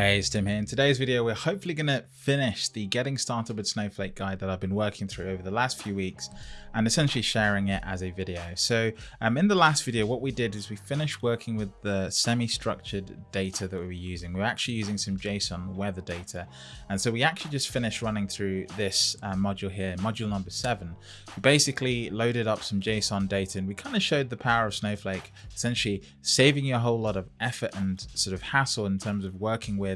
Hey, it's Tim here. In today's video, we're hopefully going to finish the Getting Started with Snowflake guide that I've been working through over the last few weeks and essentially sharing it as a video. So um, in the last video, what we did is we finished working with the semi-structured data that we were using. We were actually using some JSON weather data. And so we actually just finished running through this uh, module here, module number seven. We basically loaded up some JSON data and we kind of showed the power of Snowflake, essentially saving you a whole lot of effort and sort of hassle in terms of working with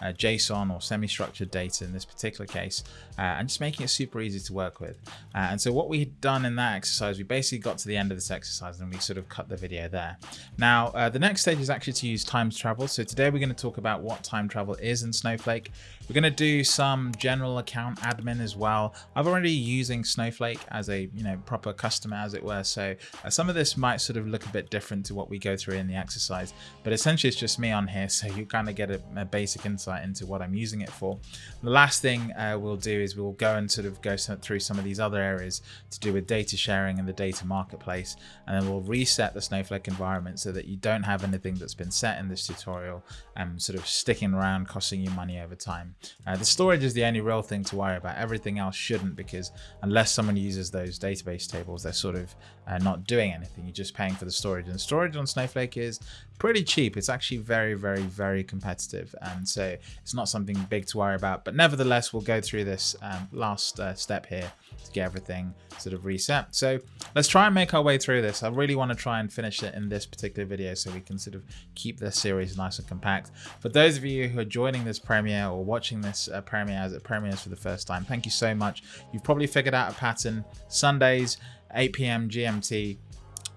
uh, JSON or semi-structured data in this particular case, uh, and just making it super easy to work with. Uh, and so what we had done in that exercise, we basically got to the end of this exercise and we sort of cut the video there. Now, uh, the next stage is actually to use time travel. So today we're going to talk about what time travel is in Snowflake. We're going to do some general account admin as well. I've already using Snowflake as a you know proper customer as it were. So uh, some of this might sort of look a bit different to what we go through in the exercise, but essentially it's just me on here. So you kind of get a, a basic insight into what I'm using it for. The last thing uh, we'll do is we'll go and sort of go through some of these other areas to do with data sharing and the data marketplace. And then we'll reset the Snowflake environment so that you don't have anything that's been set in this tutorial and um, sort of sticking around costing you money over time. Uh, the storage is the only real thing to worry about. Everything else shouldn't because unless someone uses those database tables, they're sort of uh, not doing anything. You're just paying for the storage. And storage on Snowflake is pretty cheap. It's actually very, very, very competitive. And so it's not something big to worry about. But nevertheless, we'll go through this um, last uh, step here to get everything sort of reset. So let's try and make our way through this. I really want to try and finish it in this particular video so we can sort of keep this series nice and compact. For those of you who are joining this premiere or watching this uh, premiere as it premieres for the first time, thank you so much. You've probably figured out a pattern. Sundays, 8 p.m. GMT,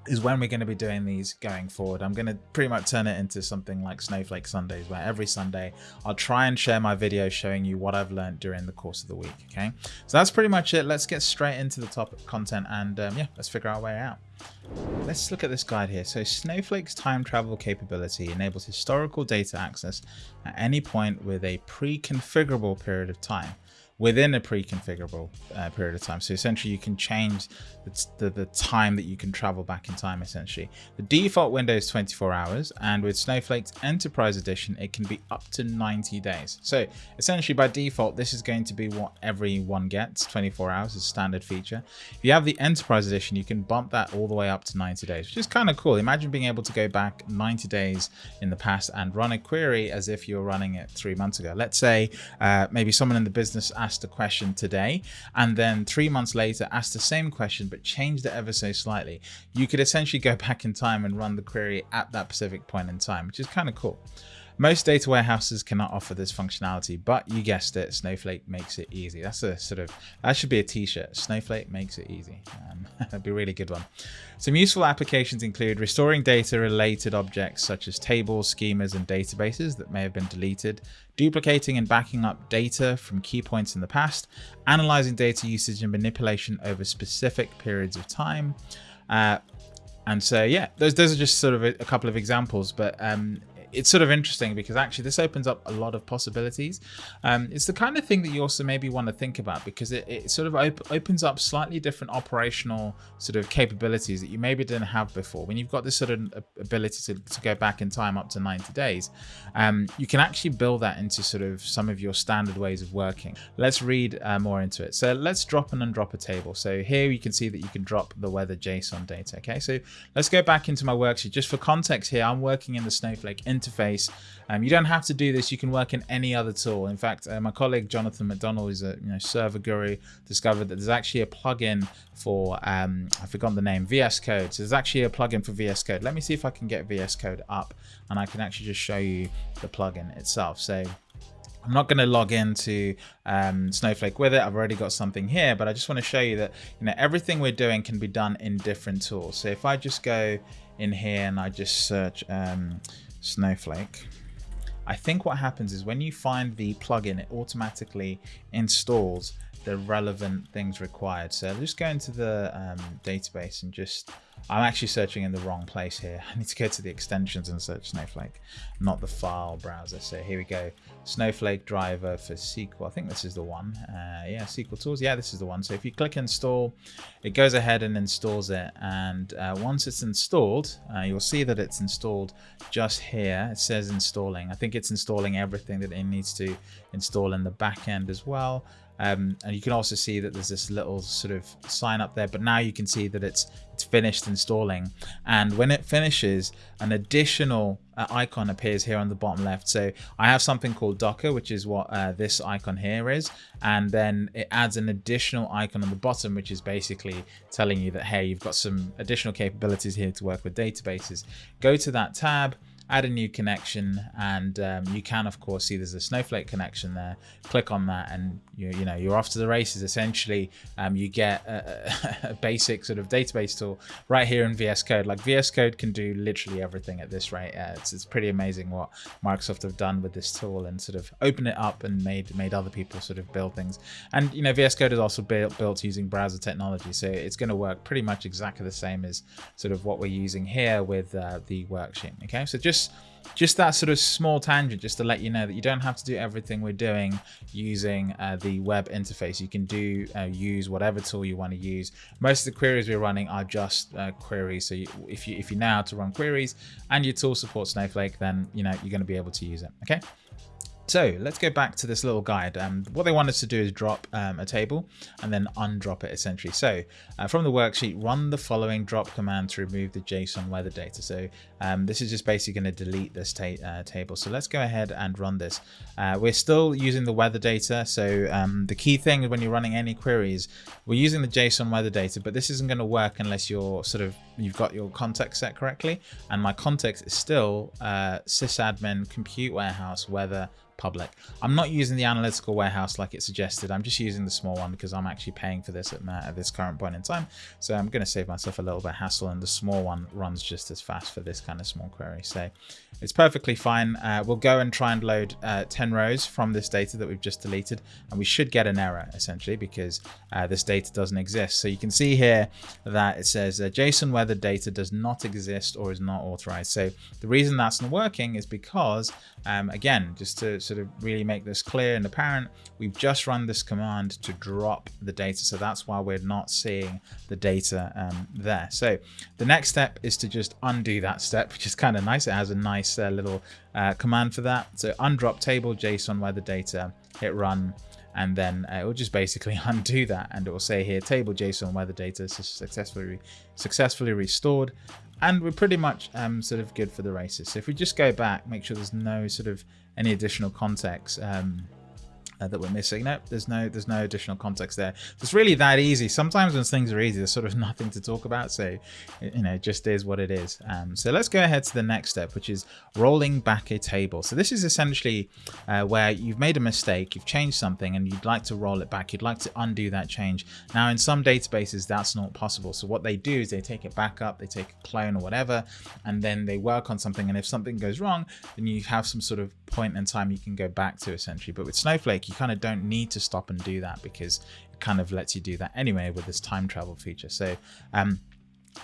is when we're going to be doing these going forward. I'm going to pretty much turn it into something like Snowflake Sundays, where every Sunday I'll try and share my video showing you what I've learned during the course of the week. Okay, so that's pretty much it. Let's get straight into the topic content and um, yeah, let's figure our way out. Let's look at this guide here. So Snowflake's time travel capability enables historical data access at any point with a pre-configurable period of time within a pre-configurable uh, period of time. So essentially you can change the, the, the, time that you can travel back in time essentially. The default window is 24 hours and with Snowflake's Enterprise Edition it can be up to 90 days. So essentially by default this is going to be what everyone gets, 24 hours is standard feature. If you have the Enterprise Edition you can bump that all the way up to 90 days, which is kind of cool. Imagine being able to go back 90 days in the past and run a query as if you were running it three months ago. Let's say uh, maybe someone in the business asked asked a question today and then three months later asked the same question but changed it ever so slightly, you could essentially go back in time and run the query at that specific point in time, which is kind of cool. Most data warehouses cannot offer this functionality, but you guessed it, Snowflake makes it easy. That's a sort of, that should be a t-shirt. Snowflake makes it easy. Um, that'd be a really good one. Some useful applications include restoring data related objects such as tables, schemas, and databases that may have been deleted, duplicating and backing up data from key points in the past, analyzing data usage and manipulation over specific periods of time, uh, and so yeah those those are just sort of a, a couple of examples but um, it's sort of interesting because actually this opens up a lot of possibilities. Um, it's the kind of thing that you also maybe want to think about because it, it sort of op opens up slightly different operational sort of capabilities that you maybe didn't have before. When you've got this sort of ability to, to go back in time up to 90 days, um, you can actually build that into sort of some of your standard ways of working. Let's read uh, more into it. So let's drop and undrop a table. So here you can see that you can drop the weather JSON data. Okay, so let's go back into my worksheet. Just for context here, I'm working in the Snowflake interface. Um, you don't have to do this. You can work in any other tool. In fact, uh, my colleague Jonathan McDonald is a you know server guru. Discovered that there's actually a plugin for um, I forgot the name VS Code. So there's actually a plugin for VS Code. Let me see if I can get VS Code up, and I can actually just show you the plugin itself. So I'm not going to log into um, Snowflake with it. I've already got something here, but I just want to show you that you know everything we're doing can be done in different tools. So if I just go in here and I just search um, Snowflake. I think what happens is when you find the plugin, it automatically installs the relevant things required. So just go into the um, database and just I'm actually searching in the wrong place here. I need to go to the extensions and search Snowflake, not the file browser. So here we go. Snowflake driver for SQL. I think this is the one. Uh, yeah, SQL tools. Yeah, this is the one. So if you click install, it goes ahead and installs it. And uh, once it's installed, uh, you'll see that it's installed just here. It says installing. I think it's installing everything that it needs to install in the back end as well. Um, and you can also see that there's this little sort of sign up there, but now you can see that it's it's finished installing. And when it finishes, an additional uh, icon appears here on the bottom left. So I have something called Docker, which is what uh, this icon here is. And then it adds an additional icon on the bottom, which is basically telling you that, hey, you've got some additional capabilities here to work with databases. Go to that tab add a new connection and um, you can of course see there's a snowflake connection there click on that and you, you know you're off to the races essentially um, you get a, a, basic sort of database tool right here in VS Code. Like VS Code can do literally everything at this rate. Uh, it's, it's pretty amazing what Microsoft have done with this tool and sort of open it up and made made other people sort of build things. And you know VS Code is also built, built using browser technology so it's going to work pretty much exactly the same as sort of what we're using here with uh, the worksheet okay? So just just that sort of small tangent just to let you know that you don't have to do everything we're doing using uh, the web interface. You can do uh, use whatever tool you want to use. Most of the queries we're running are just uh, queries. So you, if you if you know how to run queries and your tool supports snowflake then you know you're going to be able to use it okay so let's go back to this little guide. Um, what they want us to do is drop um, a table and then undrop it essentially. So uh, from the worksheet, run the following drop command to remove the JSON weather data. So um, this is just basically going to delete this ta uh, table. So let's go ahead and run this. Uh, we're still using the weather data. So um, the key thing when you're running any queries, we're using the JSON weather data, but this isn't going to work unless you're sort of you've got your context set correctly. And my context is still uh, sysadmin compute warehouse weather public. I'm not using the analytical warehouse like it suggested. I'm just using the small one because I'm actually paying for this at, my, at this current point in time. So I'm going to save myself a little bit of hassle and the small one runs just as fast for this kind of small query. So it's perfectly fine. Uh, we'll go and try and load uh, 10 rows from this data that we've just deleted and we should get an error essentially because uh, this data doesn't exist. So you can see here that it says JSON weather data does not exist or is not authorized. So the reason that's not working is because um, again, just to sort of really make this clear and apparent, we've just run this command to drop the data. So that's why we're not seeing the data um, there. So the next step is to just undo that step, which is kind of nice. It has a nice uh, little uh, command for that. So undrop table JSON weather data, hit run, and then uh, it will just basically undo that and it will say here table JSON weather data is successfully successfully restored and we're pretty much um, sort of good for the races. So if we just go back, make sure there's no sort of any additional context. Um, uh, that we're missing. Nope, there's no there's no additional context there. It's really that easy. Sometimes when things are easy, there's sort of nothing to talk about. So, you know, it just is what it is. Um, so let's go ahead to the next step, which is rolling back a table. So this is essentially uh, where you've made a mistake, you've changed something and you'd like to roll it back. You'd like to undo that change. Now, in some databases, that's not possible. So what they do is they take it back up, they take a clone or whatever, and then they work on something. And if something goes wrong, then you have some sort of point in time you can go back to essentially. But with Snowflake, you kind of don't need to stop and do that because it kind of lets you do that anyway with this time travel feature. So um,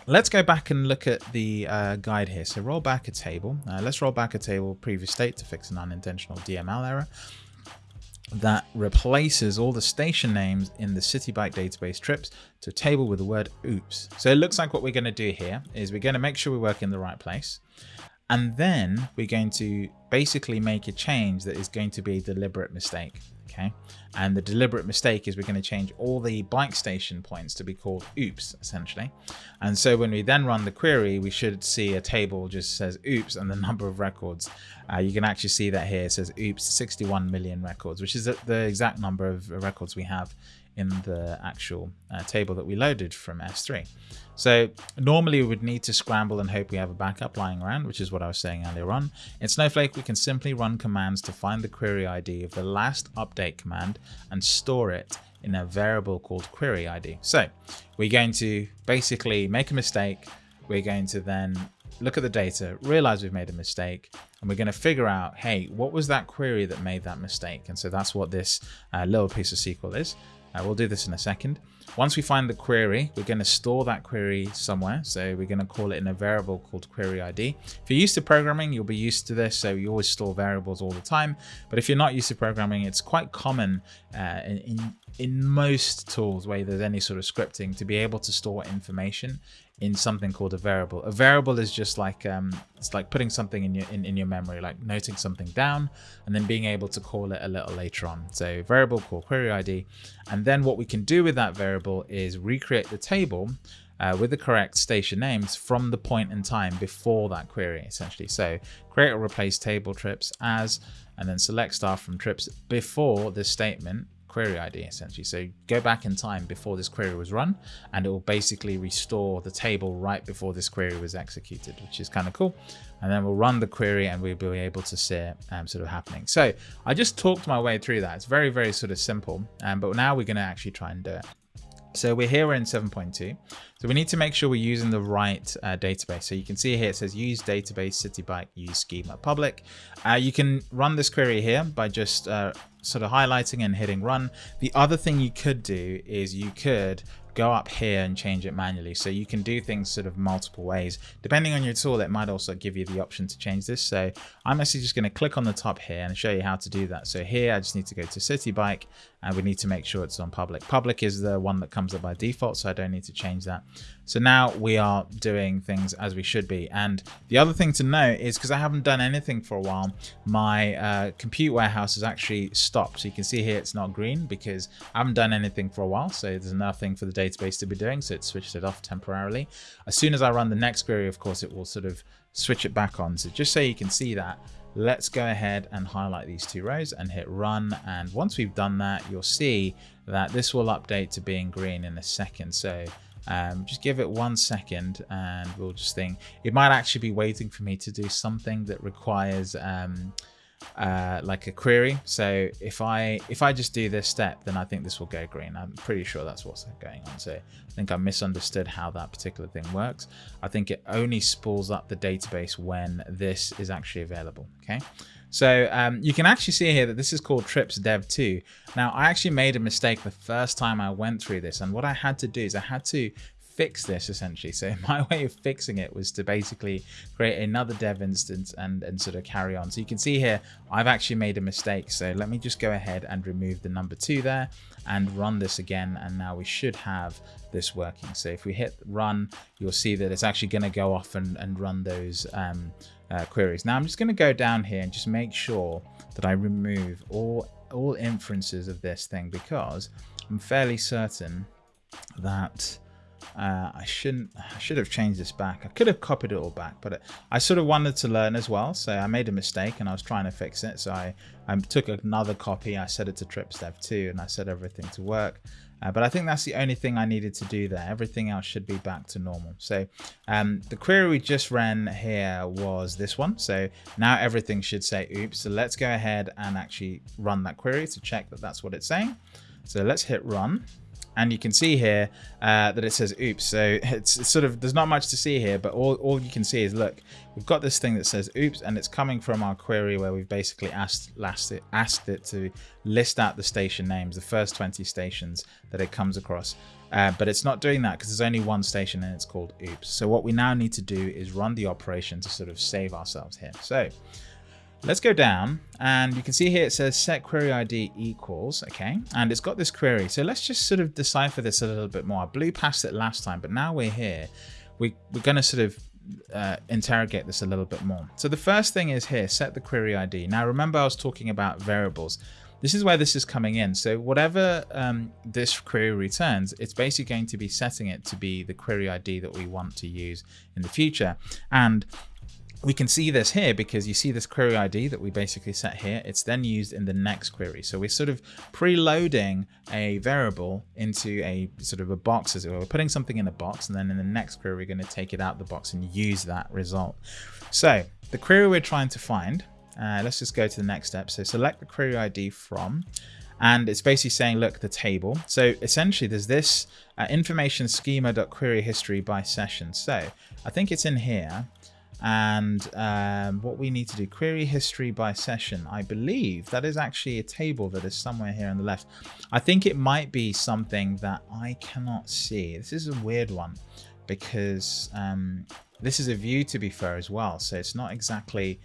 let's go back and look at the uh, guide here. So roll back a table. Uh, let's roll back a table previous state to fix an unintentional DML error that replaces all the station names in the citi bike database trips to a table with the word oops. So it looks like what we're going to do here is we're going to make sure we work in the right place. And then we're going to basically make a change that is going to be a deliberate mistake okay? And the deliberate mistake is we're going to change all the bike station points to be called oops essentially. And so when we then run the query we should see a table just says oops and the number of records. Uh, you can actually see that here it says oops 61 million records which is the exact number of records we have in the actual uh, table that we loaded from S3. So normally we would need to scramble and hope we have a backup lying around, which is what I was saying earlier on. In Snowflake, we can simply run commands to find the query ID of the last update command and store it in a variable called query ID. So we're going to basically make a mistake. We're going to then look at the data, realize we've made a mistake, and we're going to figure out, hey, what was that query that made that mistake? And so that's what this uh, little piece of SQL is. Uh, we'll do this in a second. Once we find the query, we're going to store that query somewhere. So we're going to call it in a variable called query ID. If you're used to programming, you'll be used to this. So you always store variables all the time. But if you're not used to programming, it's quite common uh, in, in, in most tools where there's any sort of scripting to be able to store information in something called a variable. A variable is just like um, it's like putting something in your in, in your memory, like noting something down and then being able to call it a little later on. So variable called query ID. And then what we can do with that variable is recreate the table uh, with the correct station names from the point in time before that query, essentially. So create or replace table trips as, and then select star from trips before this statement query ID essentially. So go back in time before this query was run and it will basically restore the table right before this query was executed, which is kind of cool. And then we'll run the query and we'll be able to see it um, sort of happening. So I just talked my way through that. It's very, very sort of simple, um, but now we're going to actually try and do it. So we're here in 7.2. So we need to make sure we're using the right uh, database. So you can see here it says use database citi bike use schema public. Uh, you can run this query here by just uh, sort of highlighting and hitting run. The other thing you could do is you could go up here and change it manually. So you can do things sort of multiple ways. Depending on your tool, it might also give you the option to change this. So I'm actually just going to click on the top here and show you how to do that. So here I just need to go to Citi Bike and we need to make sure it's on public. Public is the one that comes up by default, so I don't need to change that. So now we are doing things as we should be. And the other thing to note is because I haven't done anything for a while, my uh, compute warehouse has actually stopped. So you can see here it's not green because I haven't done anything for a while. So there's nothing for the database to be doing. So it switched it off temporarily. As soon as I run the next query, of course, it will sort of switch it back on. So just so you can see that, let's go ahead and highlight these two rows and hit run. And once we've done that, you'll see that this will update to being green in a second. So um, just give it one second and we'll just think it might actually be waiting for me to do something that requires um, uh, like a query. So if I if I just do this step, then I think this will go green. I'm pretty sure that's what's going on. So I think I misunderstood how that particular thing works. I think it only spools up the database when this is actually available. Okay. So um, you can actually see here that this is called Trips Dev 2. Now I actually made a mistake the first time I went through this and what I had to do is I had to fix this essentially. So my way of fixing it was to basically create another dev instance and, and sort of carry on. So you can see here, I've actually made a mistake. So let me just go ahead and remove the number two there and run this again. And now we should have this working. So if we hit run, you'll see that it's actually going to go off and, and run those um, uh, queries. Now I'm just going to go down here and just make sure that I remove all, all inferences of this thing because I'm fairly certain that uh, I shouldn't, I should have changed this back. I could have copied it all back, but I sort of wanted to learn as well. So I made a mistake and I was trying to fix it. So I, I took another copy. I set it to TripsDev2 and I set everything to work. Uh, but I think that's the only thing I needed to do there. Everything else should be back to normal. So um, the query we just ran here was this one. So now everything should say oops. So let's go ahead and actually run that query to check that that's what it's saying. So let's hit run and you can see here uh, that it says oops so it's, it's, sort of there's not much to see here but all, all you can see is look we've got this thing that says oops and it's coming from our query where we've basically asked it, asked it to list out the station names the first 20 stations that it comes across. Uh, but it's not doing that because there's only one station and it's called oops. So what we now need to do is run the operation to sort of save ourselves here. So Let's go down and you can see here it says set query ID equals, okay, and it's got this query. So let's just sort of decipher this a little bit more. I blew past it last time, but now we're here. We, we're going to sort of uh, interrogate this a little bit more. So the first thing is here, set the query ID. Now remember I was talking about variables. This is where this is coming in. So whatever um, this query returns, it's basically going to be setting it to be the query ID that we want to use in the future. And we can see this here because you see this query ID that we basically set here. It's then used in the next query. So we're sort of preloading a variable into a sort of a box as it were. We're putting something in a box and then in the next query, we're going to take it out the box and use that result. So the query we're trying to find, uh, let's just go to the next step. So select the query ID from, and it's basically saying, look, the table. So essentially there's this uh, information schema.query history by session. So I think it's in here. And um, what we need to do query history by session. I believe that is actually a table that is somewhere here on the left. I think it might be something that i cannot see. This is a weird one because um, this is a view to be fair as well. So it's not exactly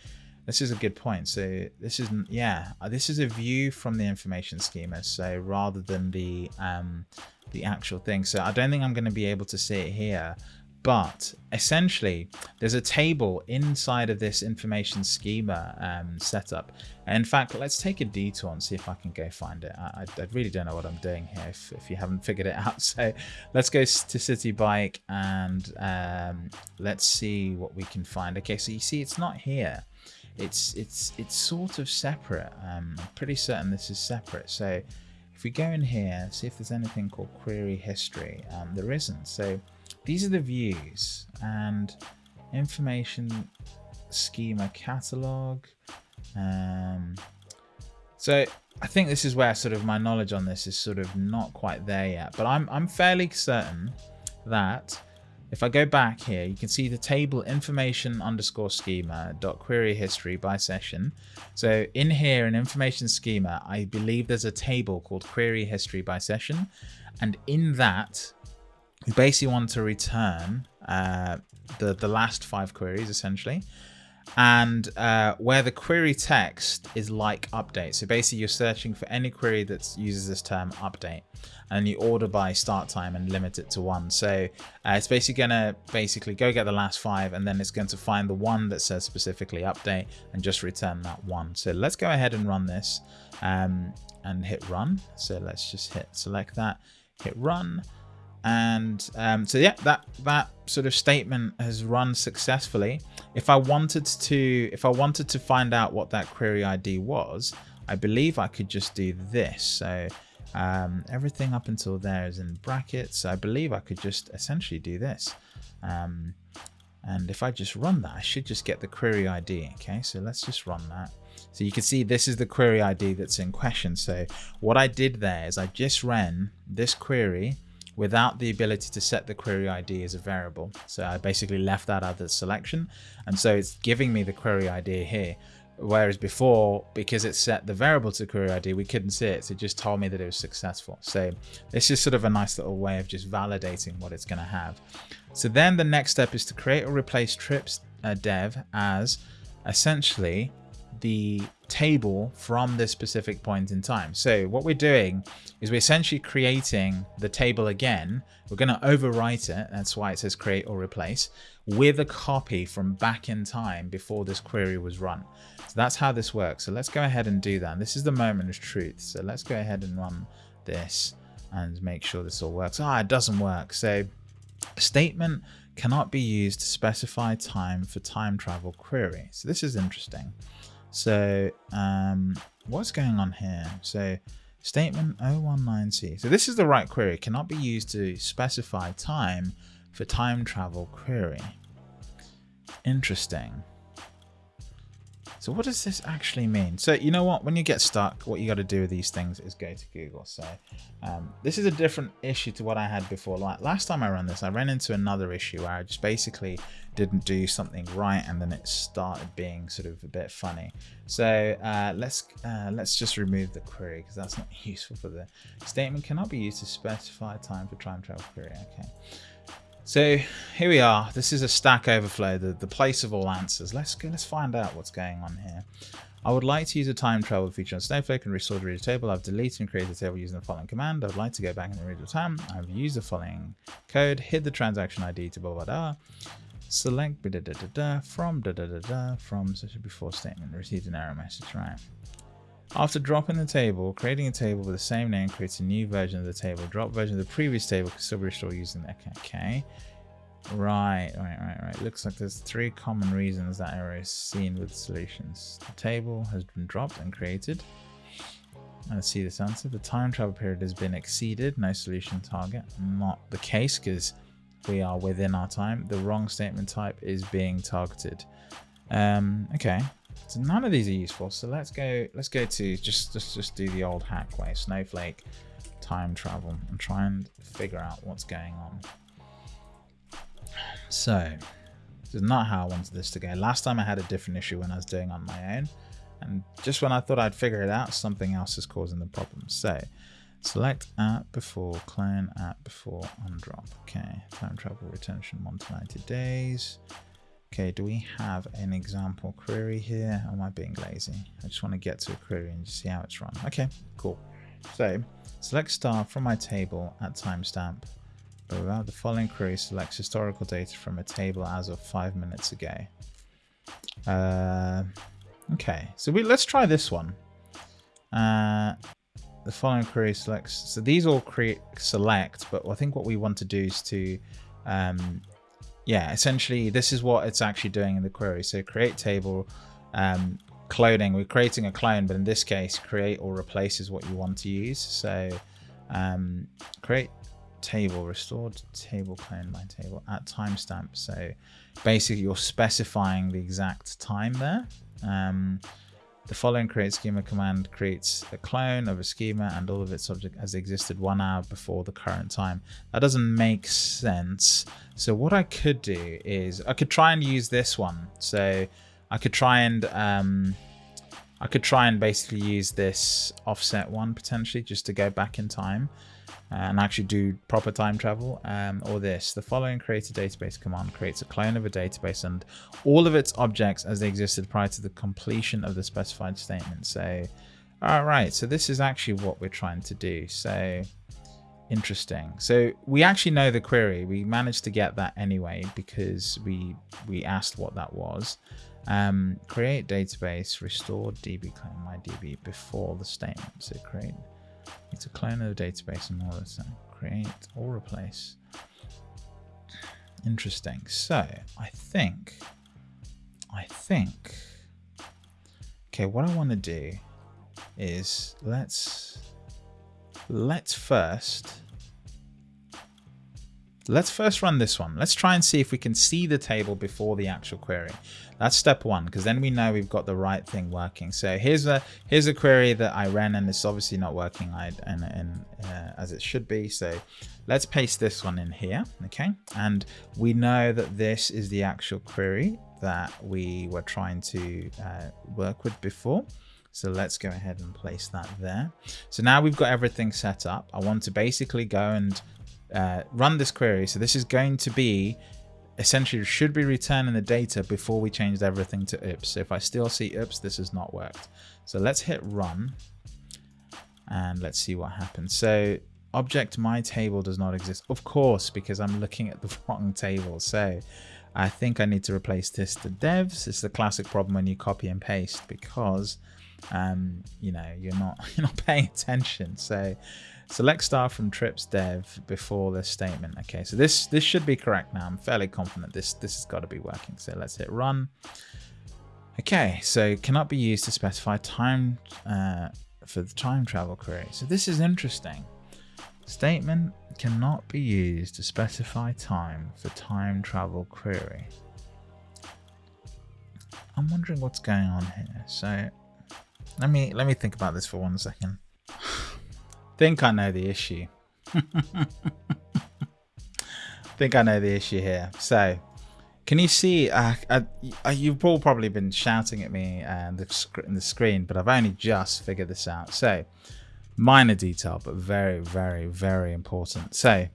this is a good point. So this isn't yeah uh, this is a view from the information schema. So rather than the um, the actual thing. So i don't think i'm going to be able to see it here but essentially there's a table inside of this information schema um, setup. in fact, let's take a detour and see if I can go find it. I, I really don't know what I'm doing here if, if, you haven't figured it out. So let's go to Citi Bike and um, let's see what we can find. Okay, so you see it's not here. It's it's it's sort of separate. Um, I'm pretty certain this is separate. So if we go in here, see if there's anything called query history. Um, there isn't. So these are the views and information schema catalog. Um, so I think this is where sort of my knowledge on this is sort of not quite there yet, but I'm, I'm fairly certain that if I go back here, you can see the table information underscore schema dot query history by session. So in here in information schema, I believe there's a table called query history by session. And in that, we basically want to return uh, the, the last five queries essentially and uh, where the query text is like update. So basically you're searching for any query that uses this term update and you order by start time and limit it to one. So uh, it's basically going to basically go get the last five and then it's going to find the one that says specifically update and just return that one. So let's go ahead and run this um, and hit run. So let's just hit select that, hit run and um, so yeah that that sort of statement has run successfully. If i wanted to if i wanted to find out what that query id was i believe i could just do this. So um, everything up until there is in brackets. I believe i could just essentially do this. Um, and if i just run that i should just get the query id okay? So let's just run that. So you can see this is the query id that's in question. So what i did there is i just ran this query without the ability to set the query ID as a variable. So I basically left that out of the selection. And so it's giving me the query ID here. Whereas before, because it set the variable to query ID, we couldn't see it. So it just told me that it was successful. So this is sort of a nice little way of just validating what it's going to have. So then the next step is to create or replace trips uh, dev as essentially the table from this specific point in time. So what we're doing is we're essentially creating the table again. We're going to overwrite it. That's why it says create or replace with a copy from back in time before this query was run. So that's how this works. So let's go ahead and do that. this is the moment of truth. So let's go ahead and run this and make sure this all works. Ah, it doesn't work. So statement cannot be used to specify time for time travel query. So this is interesting. So um, what's going on here? So statement 019c. So this is the right query. It cannot be used to specify time for time travel query. Interesting. So what does this actually mean? So you know what, when you get stuck, what you got to do with these things is go to Google. So um, this is a different issue to what I had before. Like last time I ran this, I ran into another issue where I just basically didn't do something right and then it started being sort of a bit funny. So uh, let's uh, let's just remove the query because that's not useful for the statement cannot be used to specify time for time travel query. Okay. So here we are. This is a Stack Overflow, the, the place of all answers. Let's go. Let's find out what's going on here. I would like to use a time travel feature on Snowflake and restore the reader table. I've deleted and created the table using the following command. I would like to go back in the reader time. I've used the following code, hid the transaction ID to blah blah blah. Select da da da da from da da da da from such a before statement. Received an error message. Right. After dropping the table, creating a table with the same name creates a new version of the table. Drop version of the previous table can still be restored using the okay. Right, right, right, right. Looks like there's three common reasons that error is seen with solutions. The table has been dropped and created. Let's see this answer. The time travel period has been exceeded. No solution target. Not the case because we are within our time. The wrong statement type is being targeted. Um, okay, so none of these are useful. So let's go. Let's go to just just just do the old hack way. Snowflake time travel and try and figure out what's going on. So This is not how I wanted this to go. Last time I had a different issue when I was doing on my own. And just when I thought I'd figure it out, something else is causing the problem. So select at before, clone at before undrop. Okay, time travel retention 1 to 90 days. Okay, do we have an example query here? Am I being lazy? I just want to get to a query and see how it's run. Okay, cool. So select star from my table at timestamp, but without the following query selects historical data from a table as of five minutes ago. Uh, okay, so we, let's try this one. Uh, the following query selects, so these all create select, but I think what we want to do is to um, yeah, essentially this is what it's actually doing in the query. So create table, um, cloning, we're creating a clone, but in this case, create or replaces what you want to use. So um, create table, restored table clone by table at timestamp. So basically you're specifying the exact time there. Um, the following create schema command creates a clone of a schema and all of its object as existed one hour before the current time. That doesn't make sense. So what I could do is I could try and use this one. So I could try and um, I could try and basically use this offset one potentially just to go back in time and actually do proper time travel um, or this. The following create a database command creates a clone of a database and all of its objects as they existed prior to the completion of the specified statement. So, all right, so this is actually what we're trying to do. So interesting. So we actually know the query. We managed to get that anyway because we we asked what that was. Um, create database, restore db clone my db before the statement. So create it's a clone of the database and all this. Create or replace. Interesting. So I think, I think, okay, what I want to do is let's, let's first, let's first run this one. Let's try and see if we can see the table before the actual query. That's step one, because then we know we've got the right thing working. So here's a here's a query that I ran, and it's obviously not working and, and uh, as it should be. So let's paste this one in here, okay? And we know that this is the actual query that we were trying to uh, work with before. So let's go ahead and place that there. So now we've got everything set up. I want to basically go and uh, run this query. So this is going to be essentially should be returning the data before we changed everything to oops. If I still see oops, this has not worked. So let's hit run and let's see what happens. So object my table does not exist. Of course, because I'm looking at the wrong table. So I think I need to replace this to devs. It's the classic problem when you copy and paste because um, you know, you're not you're not paying attention. So select star from trips dev before the statement. Okay, so this this should be correct now. I'm fairly confident this this has got to be working. So let's hit run. Okay, so cannot be used to specify time uh, for the time travel query. So this is interesting. Statement cannot be used to specify time for time travel query. I'm wondering what's going on here. So let me let me think about this for one second. think I know the issue. think I know the issue here. So, can you see? Uh, uh, uh you've all probably been shouting at me and the, sc the screen, but I've only just figured this out. So, minor detail, but very, very, very important. So,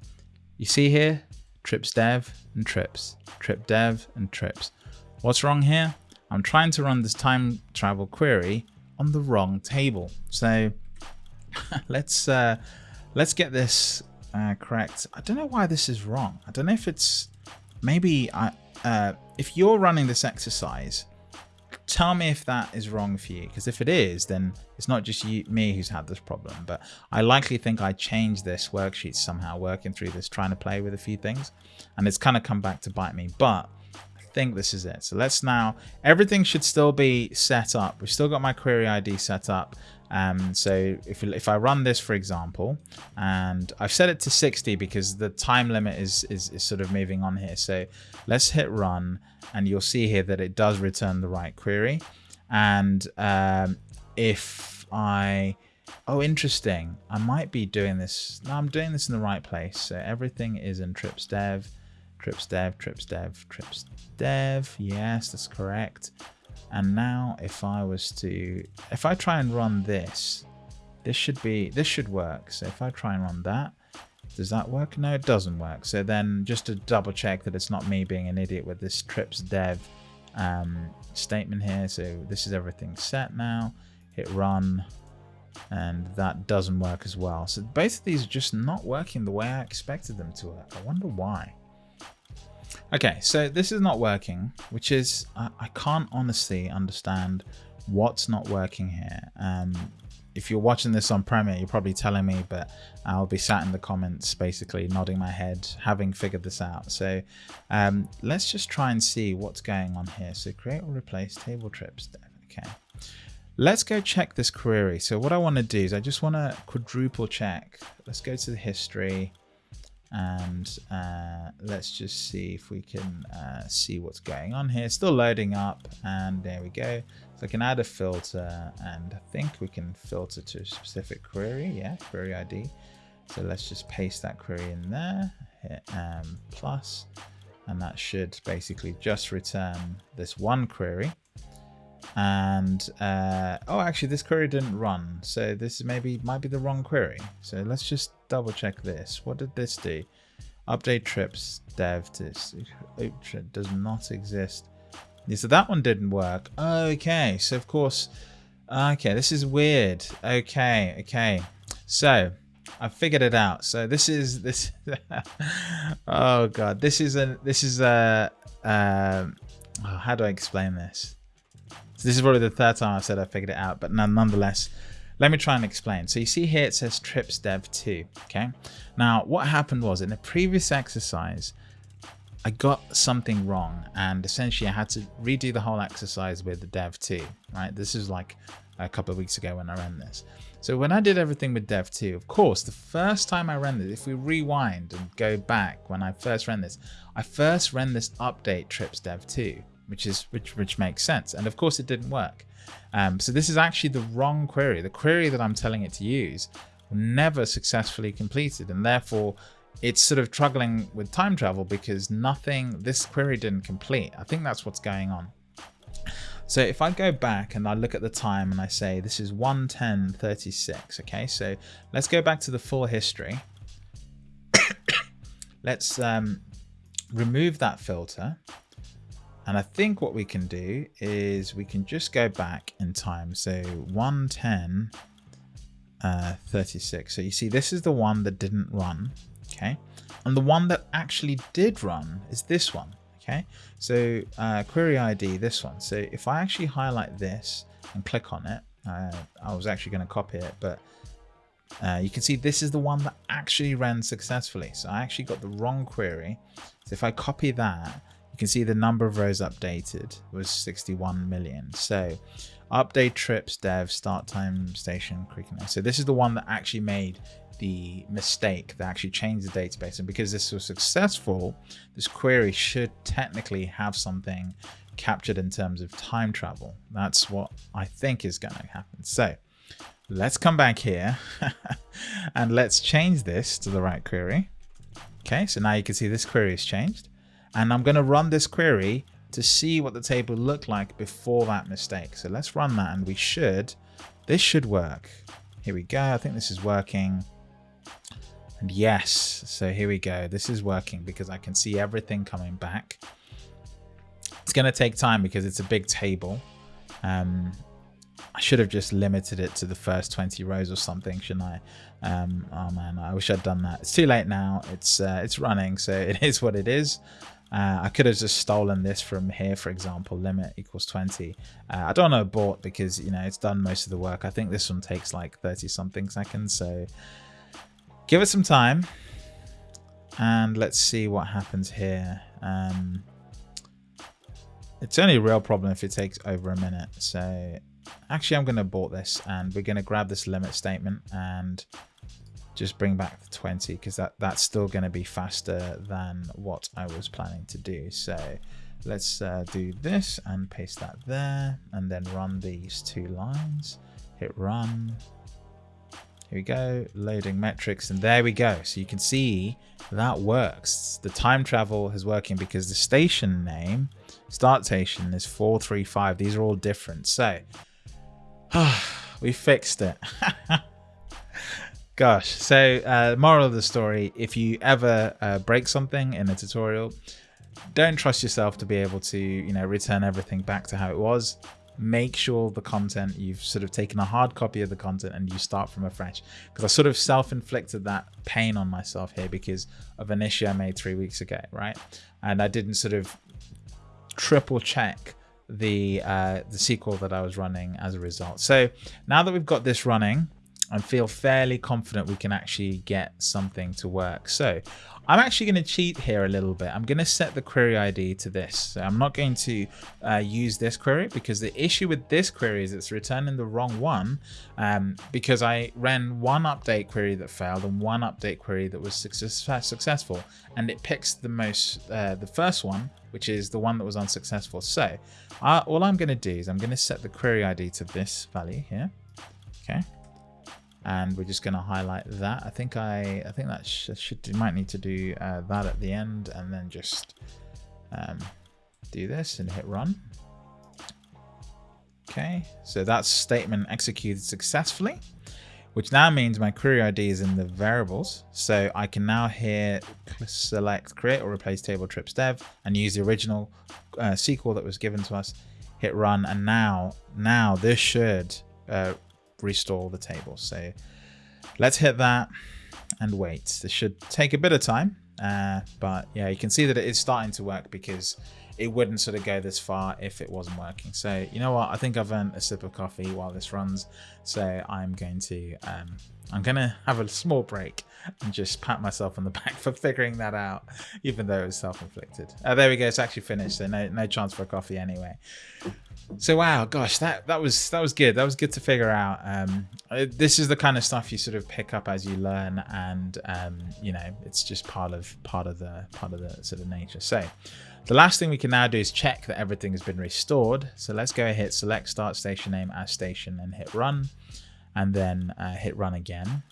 you see here, trips dev and trips, trip dev and trips. What's wrong here? I'm trying to run this time travel query on the wrong table. So let's uh, let's get this uh, correct. I don't know why this is wrong. I don't know if it's maybe I, uh, if you're running this exercise, tell me if that is wrong for you. Because if it is, then it's not just you, me who's had this problem. But I likely think I changed this worksheet somehow, working through this, trying to play with a few things, and it's kind of come back to bite me. But I think this is it. So let's now, everything should still be set up. We've still got my query ID set up. Um, so if, if I run this, for example, and I've set it to 60 because the time limit is, is, is sort of moving on here. So let's hit run and you'll see here that it does return the right query. And um, if I, oh, interesting. I might be doing this. No, I'm doing this in the right place. So everything is in trips dev trips dev, trips dev, trips dev. Yes, that's correct. And now if I was to, if I try and run this, this should be, this should work. So if I try and run that, does that work? No, it doesn't work. So then just to double check that it's not me being an idiot with this trips dev um, statement here. So this is everything set now. Hit run and that doesn't work as well. So both of these are just not working the way I expected them to work. I wonder why. Okay, so this is not working, which is, I, I can't honestly understand what's not working here. Um, if you're watching this on Premiere, you're probably telling me, but I'll be sat in the comments basically nodding my head, having figured this out. So um, let's just try and see what's going on here. So create or replace table trips. Okay. Let's go check this query. So what I want to do is I just want to quadruple check. Let's go to the history and uh, let's just see if we can uh, see what's going on here. Still loading up and there we go. So I can add a filter and I think we can filter to a specific query. Yeah, query ID. So let's just paste that query in there, hit um, plus, and that should basically just return this one query. And uh, oh, actually, this query didn't run, so this maybe might be the wrong query. So let's just double check this. What did this do? Update trips dev this does not exist. Yeah, so that one didn't work. Okay, so of course, okay, this is weird. Okay, okay. So I figured it out. So this is this. oh god, this is a this is a. Uh, oh, how do I explain this? So this is probably the third time I've said I figured it out, but nonetheless, let me try and explain. So you see here it says trips dev 2. Okay. Now what happened was in the previous exercise, I got something wrong and essentially I had to redo the whole exercise with the dev 2, right? This is like a couple of weeks ago when I ran this. So when I did everything with dev 2, of course, the first time I ran this, if we rewind and go back when I first ran this, I first ran this update trips dev 2, which is which which makes sense. And of course it didn't work. Um, so this is actually the wrong query. The query that I'm telling it to use never successfully completed and therefore it's sort of struggling with time travel because nothing, this query didn't complete. I think that's what's going on. So if I go back and I look at the time and I say this is 110.36, okay, so let's go back to the full history. let's um, remove that filter. And I think what we can do is we can just go back in time. So 110 uh, 36. So you see, this is the one that didn't run okay? And the one that actually did run is this one okay? So uh, query ID this one. So if I actually highlight this and click on it uh, I was actually going to copy it but uh, you can see this is the one that actually ran successfully. So I actually got the wrong query. So if I copy that you can see the number of rows updated was 61 million so update trips dev start time station quickness so this is the one that actually made the mistake that actually changed the database. And because this was successful, this query should technically have something captured in terms of time travel. That's what I think is going to happen. So let's come back here and let's change this to the right query. Okay, so now you can see this query is changed. And I'm going to run this query to see what the table looked like before that mistake. So let's run that and we should, this should work. Here we go. I think this is working. And yes, so here we go. This is working because I can see everything coming back. It's going to take time because it's a big table. Um, I should have just limited it to the first 20 rows or something, shouldn't I? Um, oh man, I wish I'd done that. It's too late now. It's uh, it's running, so it is what it is. Uh, I could have just stolen this from here, for example, limit equals 20. Uh, I don't know abort because, you know, it's done most of the work. I think this one takes like 30 something seconds. So give it some time and let's see what happens here. Um, it's only a real problem if it takes over a minute. So actually, I'm going to abort this and we're going to grab this limit statement and just bring back the 20 because that, that's still going to be faster than what I was planning to do. So let's uh, do this and paste that there and then run these two lines. Hit run Here we go, loading metrics, and there we go. So you can see that works. The time travel is working because the station name, start station, is 435. These are all different. So, we fixed it. Gosh, so uh, moral of the story, if you ever uh, break something in a tutorial, don't trust yourself to be able to, you know, return everything back to how it was. Make sure the content you've sort of taken a hard copy of the content and you start from afresh. Because I sort of self-inflicted that pain on myself here because of an issue I made three weeks ago right? And I didn't sort of triple check the uh, the SQL that I was running as a result. So now that we've got this running I feel fairly confident we can actually get something to work so I'm actually going to cheat here a little bit. I'm going to set the query ID to this. So I'm not going to uh, use this query because the issue with this query is it's returning the wrong one um, because I ran one update query that failed and one update query that was success successful. And it picks the most, uh, the first one, which is the one that was unsuccessful. So uh, all I'm going to do is I'm going to set the query ID to this value here. Okay and we're just going to highlight that. I think I I think that sh should might need to do uh, that at the end and then just um, do this and hit run. Okay, so that statement executed successfully, which now means my query ID is in the variables. So I can now here select create or replace table trips dev and use the original uh, SQL that was given to us, hit run, and now now this should uh, restore the table. So let's hit that and wait. This should take a bit of time, uh, but yeah, you can see that it is starting to work because it wouldn't sort of go this far if it wasn't working. So you know what? I think I've earned a sip of coffee while this runs. So I'm going to um, I'm gonna have a small break and just pat myself on the back for figuring that out, even though it was self-inflicted. Uh, there we go. It's actually finished. So no no chance for a coffee anyway. So wow, gosh, that that was that was good. That was good to figure out. Um, uh, this is the kind of stuff you sort of pick up as you learn, and um, you know, it's just part of part of the part of the sort of nature. So the last thing we can now do is check that everything has been restored. So let's go hit select start station name as station and hit run, and then uh, hit run again,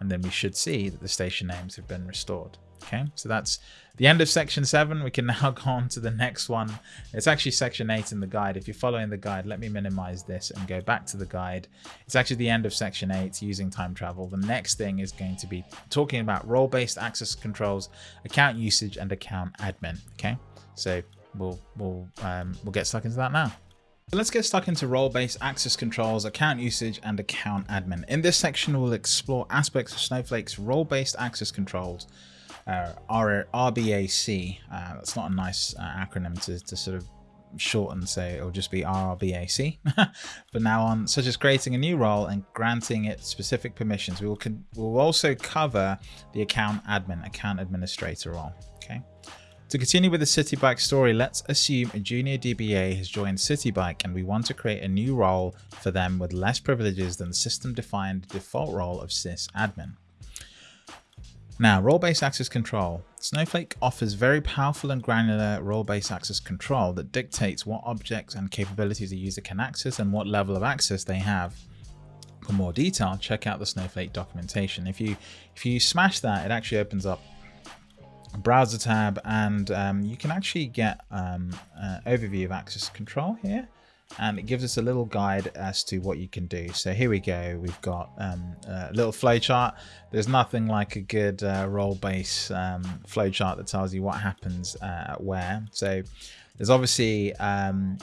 and then we should see that the station names have been restored. Okay, so that's the end of section seven. We can now go on to the next one. It's actually section eight in the guide. If you're following the guide, let me minimize this and go back to the guide. It's actually the end of section eight using time travel. The next thing is going to be talking about role-based access controls, account usage and account admin. Okay, so we'll, we'll, um, we'll get stuck into that now. Let's get stuck into role-based access controls, account usage, and account admin. In this section, we'll explore aspects of Snowflake's role-based access controls, uh, RBAC. Uh, that's not a nice uh, acronym to, to sort of shorten, so it'll just be RBAC. but now on, such as creating a new role and granting it specific permissions. We will, we'll also cover the account admin, account administrator role. To continue with the Citi Bike story, let's assume a junior DBA has joined Citi Bike and we want to create a new role for them with less privileges than the system-defined default role of sysadmin. Now, role-based access control. Snowflake offers very powerful and granular role-based access control that dictates what objects and capabilities a user can access and what level of access they have. For more detail, check out the Snowflake documentation. If you if you smash that, it actually opens up browser tab and um, you can actually get um, an overview of access control here and it gives us a little guide as to what you can do. So here we go. We've got um, a little flowchart. There's nothing like a good uh, role-based um, flowchart that tells you what happens uh, where. So there's obviously um,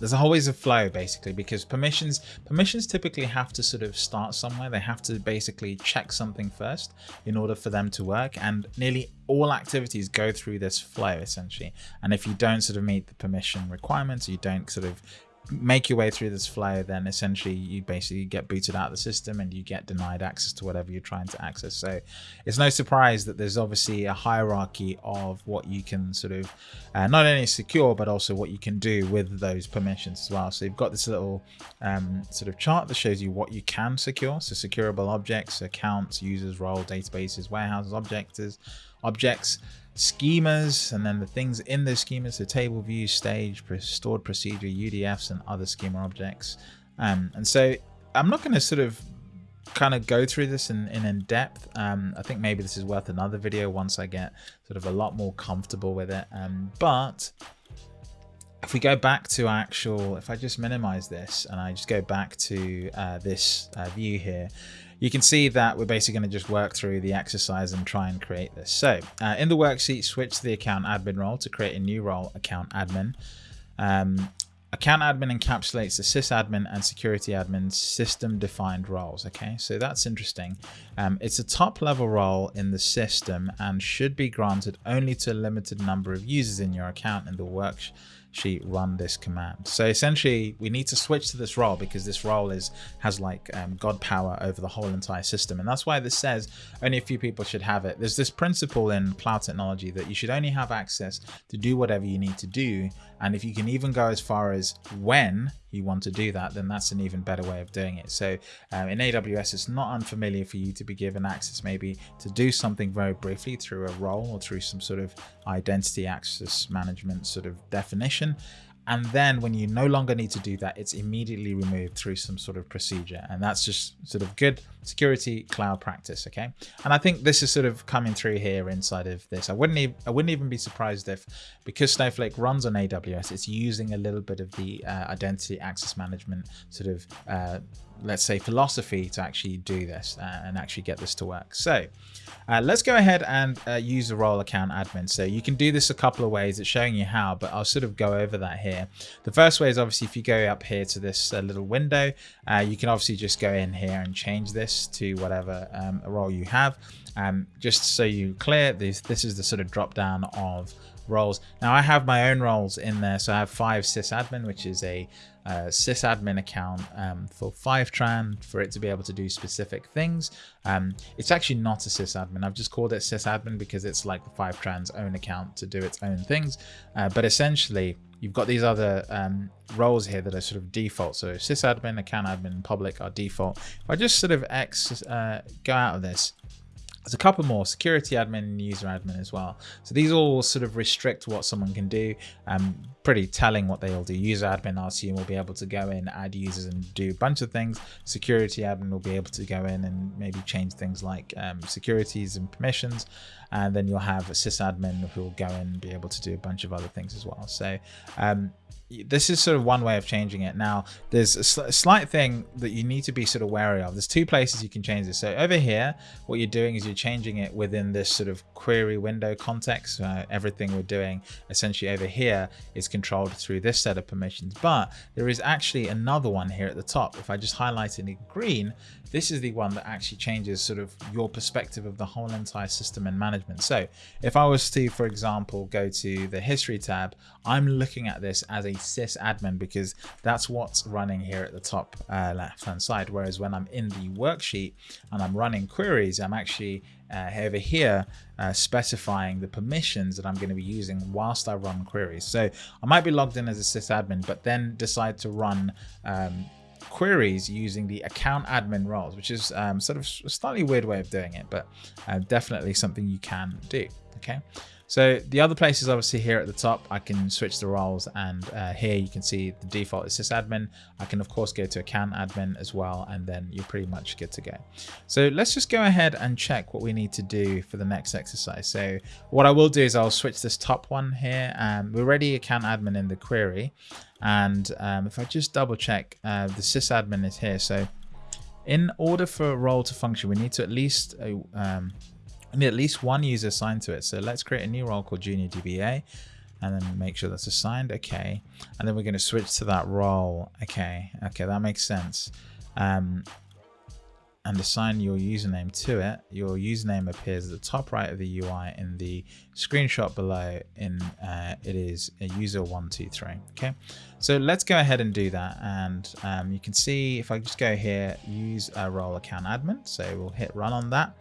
there's always a flow basically because permissions permissions typically have to sort of start somewhere. They have to basically check something first in order for them to work and nearly all activities go through this flow essentially. And if you don't sort of meet the permission requirements you don't sort of make your way through this flow, then essentially you basically get booted out of the system and you get denied access to whatever you're trying to access. So it's no surprise that there's obviously a hierarchy of what you can sort of uh, not only secure, but also what you can do with those permissions as well. So you've got this little um, sort of chart that shows you what you can secure. So securable objects, accounts, users, role, databases, warehouses, objects, objects schemas and then the things in those schemas so table views stage stored procedure udfs and other schema objects um, and so i'm not going to sort of kind of go through this in, in, in depth. Um, I think maybe this is worth another video once I get sort of a lot more comfortable with it. Um, but if we go back to actual, if I just minimize this and I just go back to uh, this uh, view here, you can see that we're basically going to just work through the exercise and try and create this. So uh, in the worksheet, switch to the account admin role to create a new role, account admin. Um, account admin encapsulates the sysadmin and security admin system defined roles. Okay, so that's interesting. Um, it's a top level role in the system and should be granted only to a limited number of users in your account in the worksheet she run this command. So essentially we need to switch to this role because this role is has like um, God power over the whole entire system. And that's why this says only a few people should have it. There's this principle in cloud technology that you should only have access to do whatever you need to do. And if you can even go as far as when you want to do that, then that's an even better way of doing it. So um, in AWS, it's not unfamiliar for you to be given access maybe to do something very briefly through a role or through some sort of identity access management sort of definition. And then when you no longer need to do that, it's immediately removed through some sort of procedure. And that's just sort of good security cloud practice. Okay. And I think this is sort of coming through here inside of this. I wouldn't even, I wouldn't even be surprised if because Snowflake runs on AWS, it's using a little bit of the uh, identity access management sort of uh, let's say philosophy to actually do this uh, and actually get this to work. So uh, let's go ahead and uh, use the role account admin. So you can do this a couple of ways. It's showing you how, but I'll sort of go over that here. The first way is obviously if you go up here to this uh, little window, uh, you can obviously just go in here and change this to whatever um, role you have. Um, just so you clear this, this is the sort of drop down of roles. Now I have my own roles in there. So I have five sysadmin, which is a uh, sysadmin account um, for Fivetran for it to be able to do specific things. Um, it's actually not a sysadmin. I've just called it sysadmin because it's like the Fivetran's own account to do its own things. Uh, but essentially, you've got these other um, roles here that are sort of default. So sysadmin, account admin, public are default. If I just sort of X uh, go out of this, there's a couple more, security admin and user admin as well. So these all sort of restrict what someone can do. Um, pretty telling what they all do. User admin, I assume, will be able to go in, add users and do a bunch of things. Security admin will be able to go in and maybe change things like um, securities and permissions. And then you'll have a sysadmin who will go in and be able to do a bunch of other things as well. So um, this is sort of one way of changing it. Now, there's a, sl slight thing that you need to be sort of wary of. There's two places you can change this. So over here, what you're doing is you're changing it within this sort of query window context. Uh, everything we're doing essentially over here is controlled through this set of permissions. But there is actually another one here at the top. If I just highlight it in green, this is the one that actually changes sort of your perspective of the whole entire system and management. So if I was to, for example, go to the history tab, I'm looking at this as a sysadmin because that's what's running here at the top uh, left hand side. Whereas when I'm in the worksheet and I'm running queries, I'm actually uh, over here uh, specifying the permissions that I'm going to be using whilst I run queries. So I might be logged in as a sysadmin, but then decide to run um, queries using the account admin roles, which is um, sort of a slightly weird way of doing it, but uh, definitely something you can do. Okay. So the other place is obviously here at the top. I can switch the roles and uh, here you can see the default is sysadmin. I can of course go to account admin as well and then you're pretty much good to go. So let's just go ahead and check what we need to do for the next exercise. So what I will do is I'll switch this top one here. Um, we're already account admin in the query. And um, if I just double check, uh, the sysadmin is here. So in order for a role to function, we need to at least uh, um, need at least one user assigned to it. So let's create a new role called Junior DBA and then make sure that's assigned. Okay. And then we're going to switch to that role. Okay. Okay. That makes sense. Um, and assign your username to it. Your username appears at the top right of the UI in the screenshot below in uh, it is a user one, two, three. Okay. So let's go ahead and do that. And um, you can see if I just go here, use a role account admin. So we'll hit run on that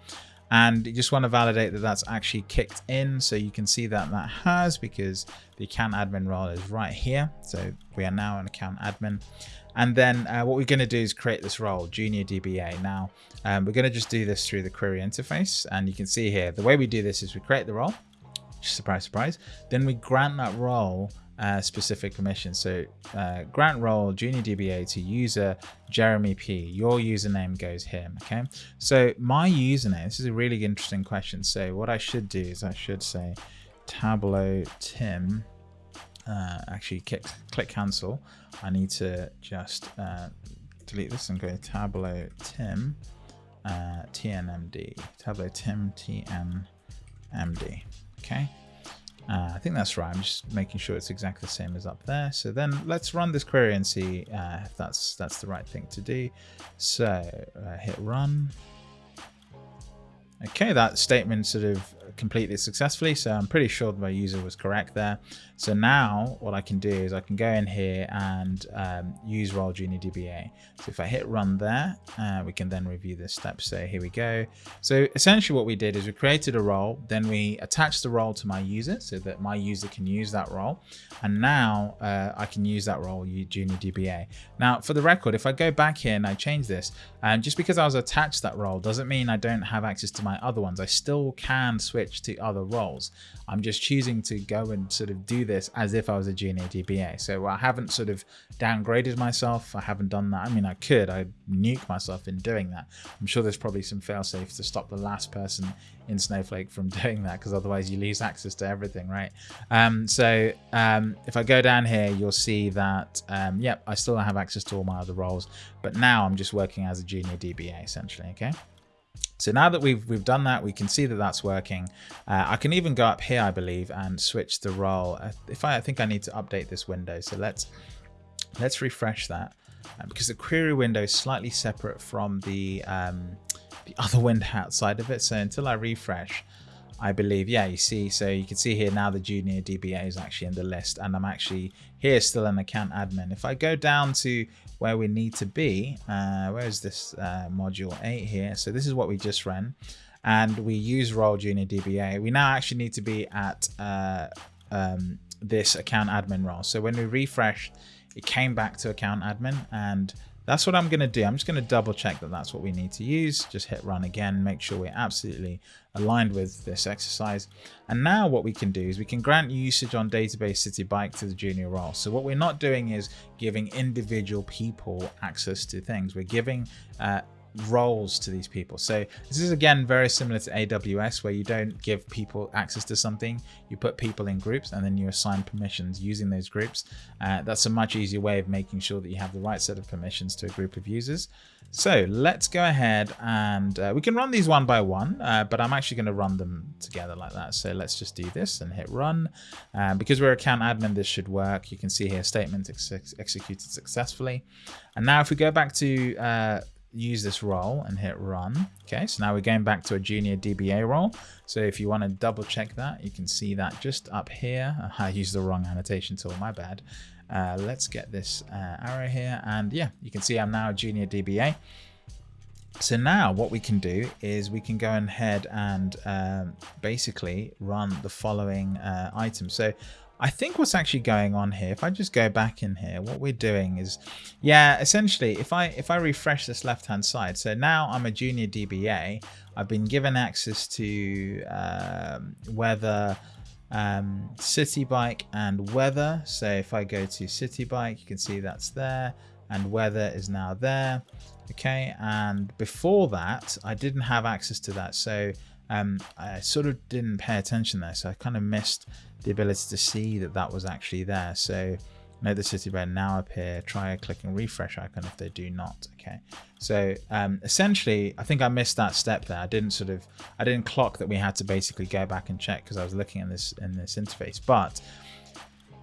and you just want to validate that that's actually kicked in. So you can see that that has because the account admin role is right here. So we are now an account admin. And then uh, what we're going to do is create this role junior dba now um, we're going to just do this through the query interface. And you can see here the way we do this is we create the role. Surprise surprise. Then we grant that role uh, specific permission. So uh, grant role junior DBA to user Jeremy P. Your username goes here. Okay. So my username. This is a really interesting question. So what I should do is I should say Tableau Tim. Uh, actually, click click cancel. I need to just uh, delete this and go Tableau Tim uh, TNMD. Tableau Tim TNMD. Okay. Uh, I think that's right. I'm just making sure it's exactly the same as up there. So then let's run this query and see uh, if that's that's the right thing to do. So uh, hit run. Okay, that statement sort of completed successfully. So I'm pretty sure my user was correct there. So now what I can do is I can go in here and um, use role junior DBA. So if I hit run there, uh, we can then review this step. So here we go. So essentially what we did is we created a role, then we attached the role to my user so that my user can use that role. And now uh, I can use that role, junior DBA. Now for the record, if I go back here and I change this, and just because I was attached that role doesn't mean I don't have access to my other ones. I still can switch to other roles. I'm just choosing to go and sort of do this as if I was a junior DBA. So I haven't sort of downgraded myself. I haven't done that. I mean, I could, I nuke myself in doing that. I'm sure there's probably some fail-safe to stop the last person in Snowflake from doing that because otherwise you lose access to everything, right? Um, so um, if I go down here, you'll see that, um, yep, I still have access to all my other roles, but now I'm just working as a junior DBA essentially, okay? So now that we've we've done that, we can see that that's working. Uh, I can even go up here, I believe, and switch the role. If I, I think I need to update this window, so let's let's refresh that uh, because the query window is slightly separate from the um, the other window outside of it. So until I refresh, I believe, yeah, you see, so you can see here now the junior DBA is actually in the list and I'm actually here still an account admin. If I go down to where we need to be, uh, where is this uh, module 8 here? So this is what we just ran and we use role junior DBA. We now actually need to be at uh, um, this account admin role. So when we refresh, it came back to account admin and that's what I'm going to do. I'm just going to double check that that's what we need to use. Just hit run again, make sure we're absolutely aligned with this exercise. And now what we can do is we can grant usage on database citi bike to the junior role. So what we're not doing is giving individual people access to things. We're giving uh, roles to these people. So this is again very similar to AWS where you don't give people access to something, you put people in groups and then you assign permissions using those groups. Uh, that's a much easier way of making sure that you have the right set of permissions to a group of users. So let's go ahead and uh, we can run these one by one, uh, but I'm actually going to run them together like that. So let's just do this and hit run. Um, because we're account admin, this should work. You can see here statement ex executed successfully. And now if we go back to uh, use this role and hit run. Okay, so now we're going back to a junior DBA role. So if you want to double check that, you can see that just up here. I used the wrong annotation tool, my bad. Uh, let's get this uh, arrow here. And yeah, you can see I'm now a junior DBA. So now what we can do is we can go ahead and um, basically run the following uh, items. So I think what's actually going on here, if I just go back in here, what we're doing is, yeah, essentially, if I if I refresh this left-hand side, so now I'm a junior DBA, I've been given access to um, weather, um, citi bike and weather. So if I go to citi bike, you can see that's there and weather is now there. Okay, and before that, I didn't have access to that. So um, I sort of didn't pay attention there. So I kind of missed the ability to see that that was actually there. So note the city red now appear, try clicking refresh icon if they do not. Okay, so um, essentially, I think I missed that step there. I didn't sort of, I didn't clock that we had to basically go back and check because I was looking in this in this interface. But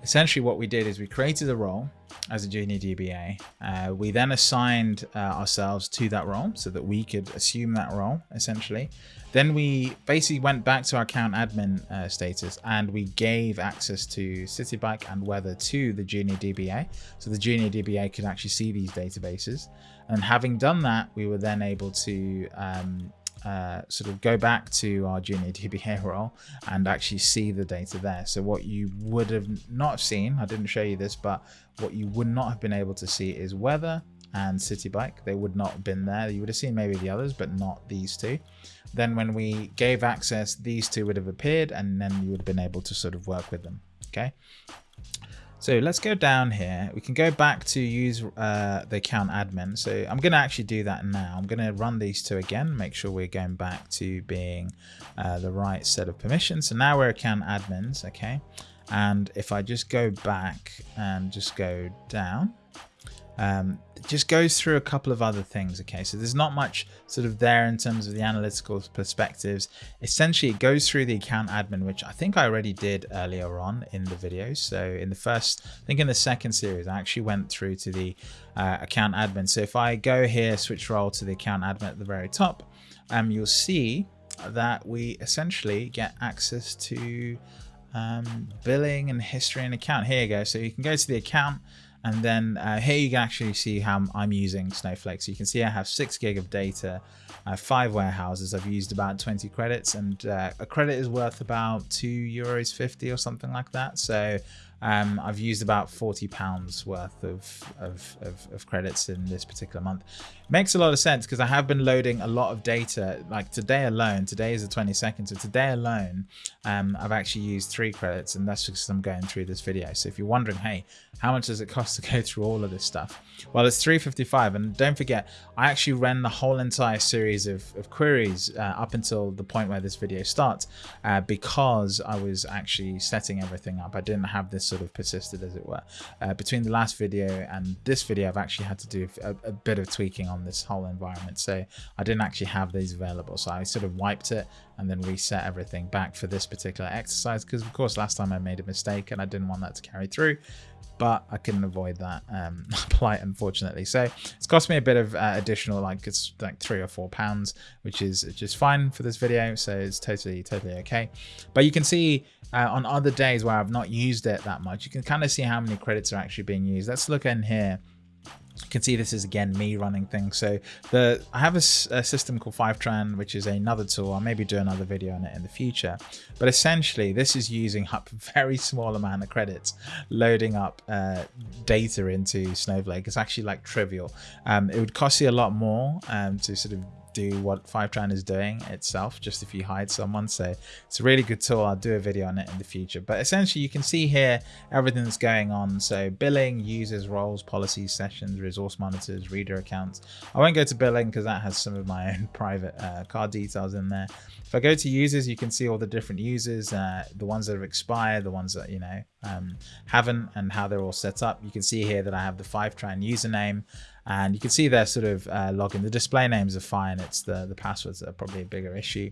essentially what we did is we created a role as a junior DBA. Uh, we then assigned uh, ourselves to that role so that we could assume that role essentially. Then we basically went back to our account admin uh, status and we gave access to CitiBike and Weather to the junior DBA. So the junior DBA could actually see these databases. And having done that, we were then able to um, uh, sort of go back to our junior DBA role and actually see the data there. So what you would have not seen, I didn't show you this, but what you would not have been able to see is weather and citi bike. They would not have been there. You would have seen maybe the others, but not these two. Then when we gave access, these two would have appeared and then you would have been able to sort of work with them. Okay. So let's go down here. We can go back to use uh, the account admin. So I'm going to actually do that now. I'm going to run these two again, make sure we're going back to being uh, the right set of permissions. So now we're account admins, okay? And if I just go back and just go down, um, just goes through a couple of other things. Okay, so there's not much sort of there in terms of the analytical perspectives. Essentially, it goes through the account admin, which I think I already did earlier on in the video. So in the first, I think in the second series, I actually went through to the uh, account admin. So if I go here, switch role to the account admin at the very top, um, you'll see that we essentially get access to um, billing and history and account. Here you go. So you can go to the account and then uh, here you can actually see how I'm using Snowflake. So you can see I have six gig of data, uh, five warehouses. I've used about 20 credits and uh, a credit is worth about two euros 50 or something like that. So um, I've used about 40 pounds worth of, of, of, of, credits in this particular month. Makes a lot of sense because I have been loading a lot of data like today alone. Today is the 22nd. So today alone, um, I've actually used three credits and that's because I'm going through this video. So if you're wondering, hey, how much does it cost to go through all of this stuff? Well, it's 355. And don't forget, I actually ran the whole entire series of, of queries uh, up until the point where this video starts uh, because I was actually setting everything up. I didn't have this sort of persisted as it were. Uh, between the last video and this video, I've actually had to do a, a, bit of tweaking on this whole environment. So I didn't actually have these available. So I sort of wiped it and then reset everything back for this particular exercise because of course last time I made a mistake and I didn't want that to carry through but I couldn't avoid that um, plight, unfortunately. So it's cost me a bit of uh, additional, like it's like three or four pounds, which is just fine for this video. So it's totally, totally okay. But you can see uh, on other days where I've not used it that much, you can kind of see how many credits are actually being used. Let's look in here you can see this is again me running things. So the I have a, a, system called Fivetran, which is another tool. I'll maybe do another video on it in the future. But essentially, this is using up a very small amount of credits, loading up uh, data into Snowflake. It's actually like trivial. Um, it would cost you a lot more um, to sort of do what Fivetran is doing itself, just if you hide someone. So it's a really good tool. I'll do a video on it in the future. But essentially, you can see here everything that's going on. So billing, users, roles, policies, sessions, resource monitors, reader accounts. I won't go to billing because that has some of my own private uh, card details in there. If I go to users, you can see all the different users, uh, the ones that have expired, the ones that, you know, um, haven't and how they're all set up. You can see here that I have the Fivetran username and you can see their sort of uh. The display names are fine. It's the, the passwords that are probably a bigger issue.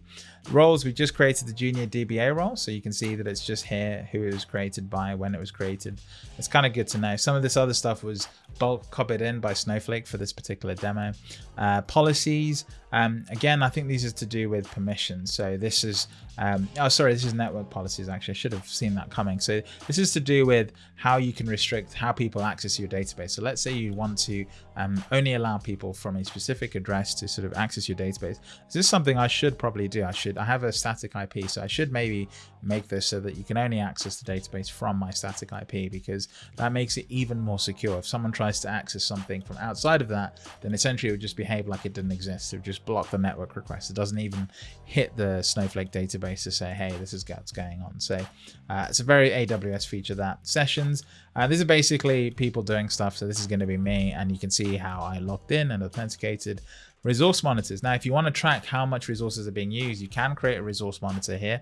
Roles, we just created the junior DBA role. So you can see that it's just here who it was created by, when it was created. It's kind of good to know. Some of this other stuff was bulk copied in by Snowflake for this particular demo. Uh, policies, um, again, I think these are to do with permissions. So this is, um, oh, sorry, this is network policies. Actually, I should have seen that coming. So this is to do with how you can restrict how people access your database. So let's say you want to um, only allow people from a specific address to sort of access your database. This is something I should probably do. I should, I have a static IP, so I should maybe make this so that you can only access the database from my static IP because that makes it even more secure. If someone tries to access something from outside of that, then essentially it would just behave like it didn't exist. It would just block the network request. It doesn't even hit the Snowflake database to say, hey, this is what's going on. So uh, it's a very AWS feature that sessions. Uh, these are basically people doing stuff. So this is going to be me and you can see how I logged in and authenticated resource monitors. Now, if you want to track how much resources are being used, you can create a resource monitor here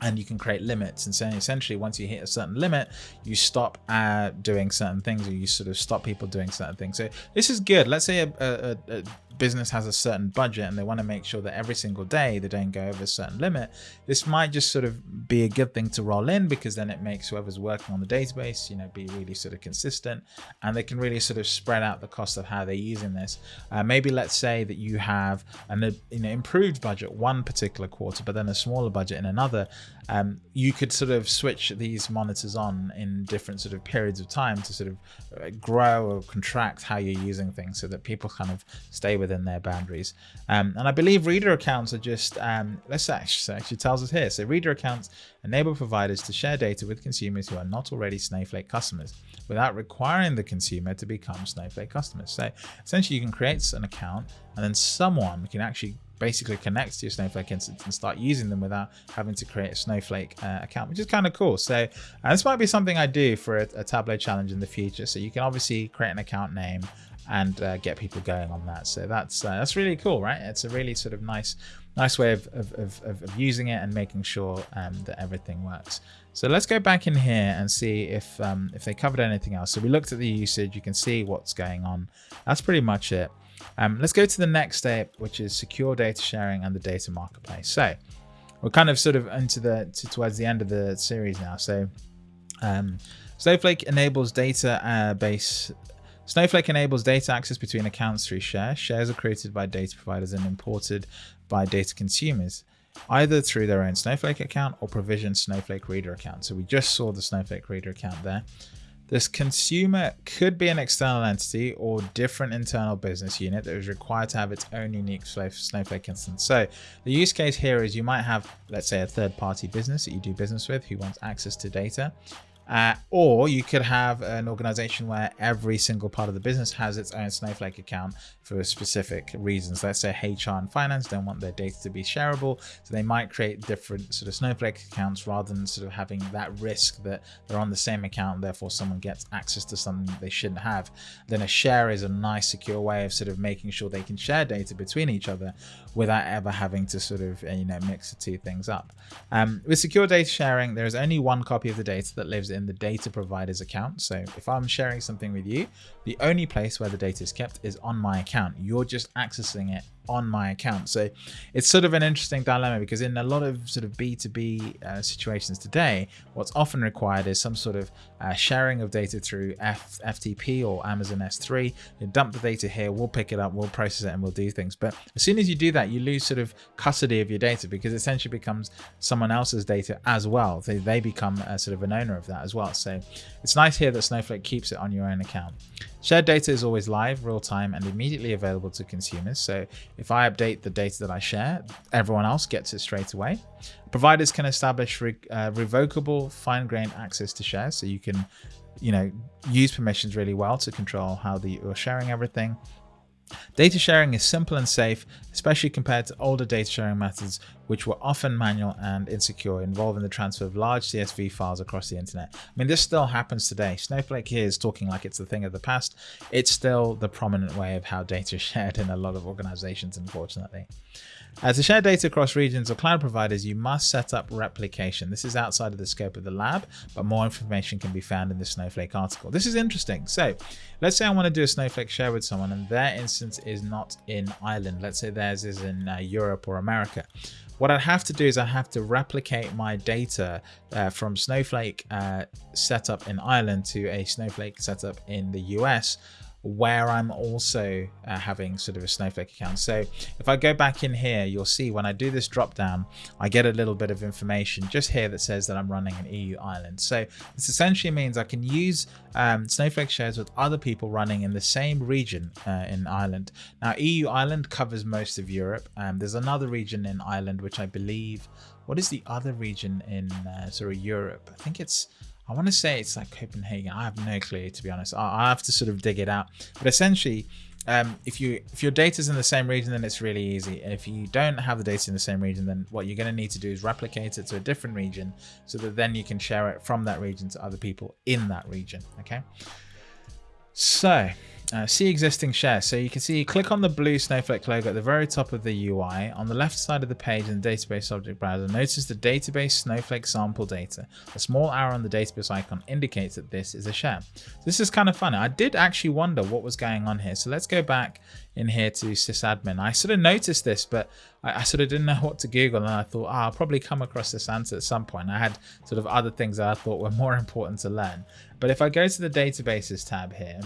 and you can create limits. And so essentially once you hit a certain limit you stop uh, doing certain things or you sort of stop people doing certain things. So this is good. Let's say a, a, a business has a certain budget and they want to make sure that every single day they don't go over a certain limit, this might just sort of be a good thing to roll in because then it makes whoever's working on the database, you know, be really sort of consistent and they can really sort of spread out the cost of how they're using this. Uh, maybe let's say that you have an you know, improved budget one particular quarter, but then a smaller budget in another. Um, you could sort of switch these monitors on in different sort of periods of time to sort of uh, grow or contract how you're using things so that people kind of stay with within their boundaries. Um, and I believe reader accounts are just, um, let's actually, actually tells us here. So reader accounts enable providers to share data with consumers who are not already Snowflake customers without requiring the consumer to become Snowflake customers. So essentially you can create an account and then someone can actually basically connect to your Snowflake instance and start using them without having to create a Snowflake uh, account, which is kind of cool. So uh, this might be something I do for a, a, Tableau challenge in the future. So you can obviously create an account name and uh, get people going on that. So that's uh, that's really cool, right? It's a really sort of nice nice way of, of, of, of using it and making sure um, that everything works. So let's go back in here and see if um, if they covered anything else. So we looked at the usage, you can see what's going on. That's pretty much it. Um, let's go to the next step, which is secure data sharing and the data marketplace. So we're kind of sort of into the to, towards the end of the series now. So um, Snowflake enables data uh, base. Snowflake enables data access between accounts through share. Shares are created by data providers and imported by data consumers, either through their own Snowflake account or provisioned Snowflake Reader account. So we just saw the Snowflake Reader account there. This consumer could be an external entity or different internal business unit that is required to have its own unique Snowflake instance. So the use case here is you might have, let's say, a third party business that you do business with who wants access to data. Uh, or you could have an organization where every single part of the business has its own Snowflake account for specific reasons. Let's say HR and finance don't want their data to be shareable, so they might create different sort of Snowflake accounts rather than sort of having that risk that they're on the same account, and therefore someone gets access to something they shouldn't have. Then a share is a nice, secure way of sort of making sure they can share data between each other without ever having to sort of you know mix the two things up. Um, with secure data sharing, there is only one copy of the data that lives in in the data provider's account. So if I'm sharing something with you, the only place where the data is kept is on my account. You're just accessing it on my account. So it's sort of an interesting dilemma because in a lot of sort of B2B uh, situations today, what's often required is some sort of uh, sharing of data through F FTP or Amazon S3. You dump the data here, we'll pick it up, we'll process it and we'll do things. But as soon as you do that, you lose sort of custody of your data because it essentially becomes someone else's data as well. They, they become a, sort of an owner of that as well. So it's nice here that Snowflake keeps it on your own account. Shared data is always live, real time, and immediately available to consumers. So if I update the data that I share, everyone else gets it straight away. Providers can establish re uh, revocable fine-grained access to shares, so you can, you know, use permissions really well to control how the, you're sharing everything. Data sharing is simple and safe, especially compared to older data sharing methods, which were often manual and insecure, involving the transfer of large CSV files across the internet. I mean, this still happens today. Snowflake here is talking like it's the thing of the past. It's still the prominent way of how data is shared in a lot of organizations, unfortunately. As to share data across regions or cloud providers, you must set up replication. This is outside of the scope of the lab, but more information can be found in the Snowflake article. This is interesting. So let's say I want to do a Snowflake share with someone and their instance is not in Ireland. Let's say theirs is in uh, Europe or America. What I'd have to do is I have to replicate my data uh, from Snowflake uh, setup in Ireland to a Snowflake setup in the US where I'm also uh, having sort of a Snowflake account. So if I go back in here, you'll see when I do this drop down, I get a little bit of information just here that says that I'm running an EU Ireland. So this essentially means I can use um, Snowflake shares with other people running in the same region uh, in Ireland. Now EU Ireland covers most of Europe. Um, there's another region in Ireland, which I believe, what is the other region in uh, sort of Europe? I think it's I want to say it's like Copenhagen. I have no clue, to be honest. I, I have to sort of dig it out. But essentially, um, if you if your data's in the same region, then it's really easy. And if you don't have the data in the same region, then what you're going to need to do is replicate it to a different region, so that then you can share it from that region to other people in that region. Okay. So uh, see existing share. So you can see, you click on the blue Snowflake logo at the very top of the UI. On the left side of the page in the database object browser, notice the database Snowflake sample data. A small arrow on the database icon indicates that this is a share. This is kind of funny. I did actually wonder what was going on here. So let's go back in here to sysadmin. I sort of noticed this, but I, I sort of didn't know what to Google. And I thought, oh, I'll probably come across this answer at some point. I had sort of other things that I thought were more important to learn. But if I go to the databases tab here,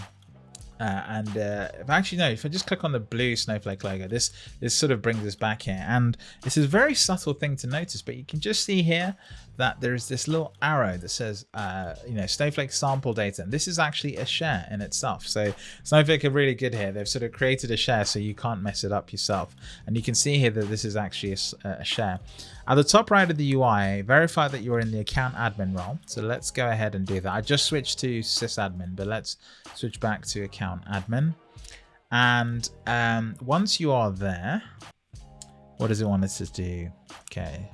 uh, and uh, actually no, if I just click on the blue snowflake logo, this this sort of brings us back here. And this is a very subtle thing to notice, but you can just see here that there is this little arrow that says, uh, you know, Snowflake sample data. And this is actually a share in itself. So Snowflake are really good here. They've sort of created a share so you can't mess it up yourself. And you can see here that this is actually a, a share. At the top right of the UI, verify that you're in the account admin role. So let's go ahead and do that. I just switched to sysadmin, but let's switch back to account admin. And um, once you are there, what does it want us to do? Okay.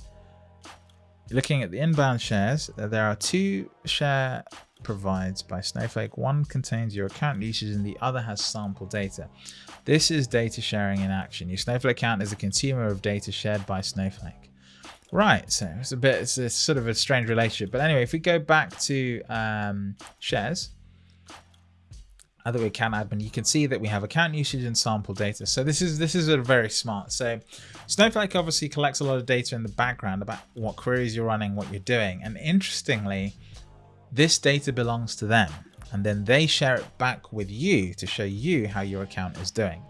Looking at the inbound shares, there are two share provides by Snowflake. One contains your account usage and the other has sample data. This is data sharing in action. Your Snowflake account is a consumer of data shared by Snowflake. Right, so it's a bit, it's a sort of a strange relationship. But anyway, if we go back to um, shares, other account admin, you can see that we have account usage and sample data. So this is this is a very smart. So Snowflake obviously collects a lot of data in the background about what queries you're running, what you're doing. And interestingly, this data belongs to them and then they share it back with you to show you how your account is doing.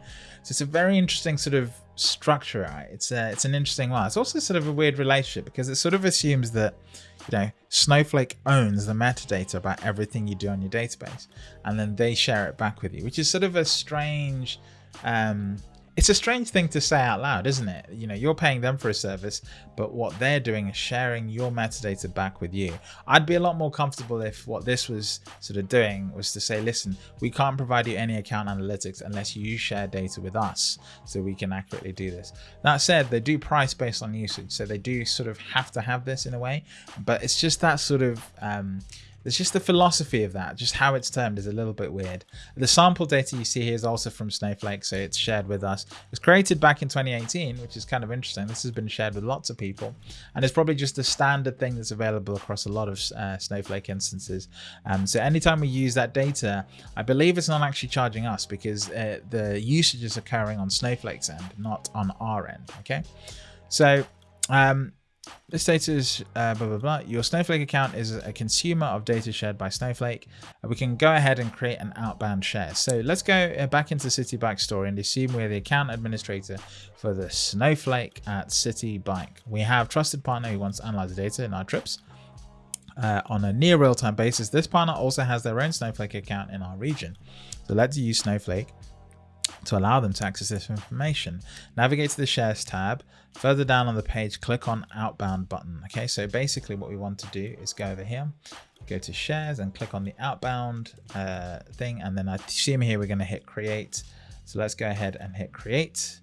So it's a very interesting sort of structure. Right? It's a, it's an interesting one. It's also sort of a weird relationship because it sort of assumes that you know Snowflake owns the metadata about everything you do on your database, and then they share it back with you, which is sort of a strange um, it's a strange thing to say out loud, isn't it? You know, you're paying them for a service, but what they're doing is sharing your metadata back with you. I'd be a lot more comfortable if what this was sort of doing was to say, listen, we can't provide you any account analytics unless you share data with us so we can accurately do this. That said, they do price based on usage, so they do sort of have to have this in a way, but it's just that sort of um, it's just the philosophy of that, just how it's termed is a little bit weird. The sample data you see here is also from Snowflake, so it's shared with us. It was created back in 2018, which is kind of interesting. This has been shared with lots of people, and it's probably just a standard thing that's available across a lot of uh, Snowflake instances. Um, so anytime we use that data, I believe it's not actually charging us because uh, the usage is occurring on Snowflake's end, not on our end. Okay, so um, this data is uh, blah, blah, blah. Your Snowflake account is a consumer of data shared by Snowflake. Uh, we can go ahead and create an outbound share. So let's go uh, back into Citi Bike Story and assume we're the account administrator for the Snowflake at Citi Bike. We have trusted partner who wants to analyze the data in our trips. Uh, on a near real-time basis, this partner also has their own Snowflake account in our region. So let's use Snowflake to allow them to access this information. Navigate to the shares tab. Further down on the page, click on outbound button. Okay, so basically what we want to do is go over here, go to shares and click on the outbound uh, thing. And then I assume here we're going to hit create. So let's go ahead and hit create.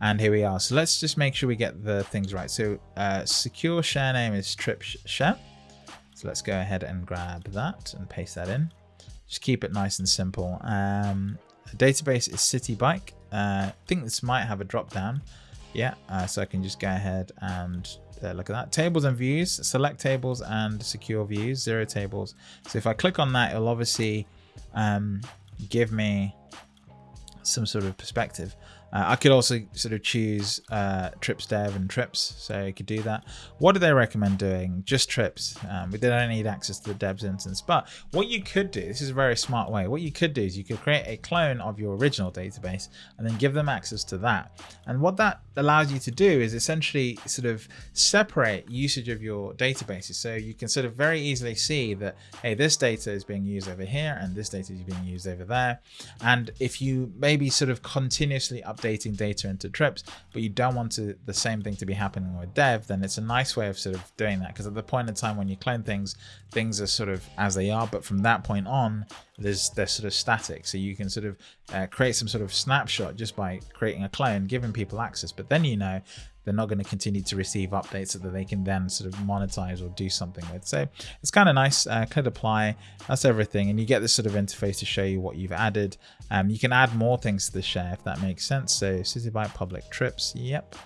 And here we are. So let's just make sure we get the things right. So uh, secure share name is trip share. So let's go ahead and grab that and paste that in. Just keep it nice and simple. Um, database is Citi Bike. Uh, I think this might have a drop down. Yeah, uh, so I can just go ahead and uh, look at that. Tables and views, select tables and secure views, zero tables. So if I click on that, it'll obviously um, give me some sort of perspective. Uh, I could also sort of choose uh, trips dev and trips, so you could do that. What do they recommend doing? Just trips. Um, we don't need access to the devs instance, but what you could do, this is a very smart way, what you could do is you could create a clone of your original database and then give them access to that. And what that allows you to do is essentially sort of separate usage of your databases. So you can sort of very easily see that, hey, this data is being used over here and this data is being used over there. And if you maybe sort of continuously update updating data into trips, but you don't want to, the same thing to be happening with dev, then it's a nice way of sort of doing that. Because at the point in time when you clone things, things are sort of as they are. But from that point on, there's they're sort of static. So you can sort of uh, create some sort of snapshot just by creating a clone, giving people access. But then you know they're not going to continue to receive updates so that they can then sort of monetize or do something with. So it's kind of nice. Uh, click apply. That's everything. And you get this sort of interface to show you what you've added. Um, you can add more things to the share if that makes sense. So citi Bike public trips. Yep.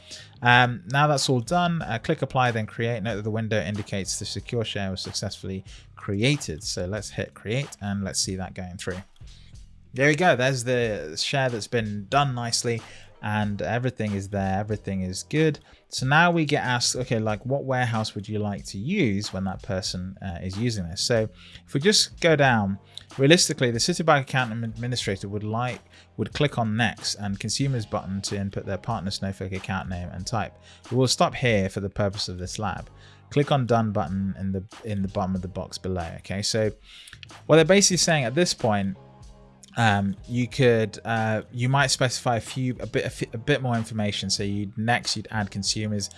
Um, now that's all done. Uh, click apply, then create. Note that the window indicates the secure share was successfully created. So let's hit create and let's see that going through. There we go. There's the share that's been done nicely and everything is there everything is good. So now we get asked okay like what warehouse would you like to use when that person uh, is using this? So if we just go down realistically the Citi Bike account administrator would like would click on next and consumers button to input their partner snowflake account name and type. We will stop here for the purpose of this lab. Click on done button in the in the bottom of the box below okay? So what they're basically saying at this point um, you could uh, you might specify a few a bit a, bit more information. So you next you'd add consumers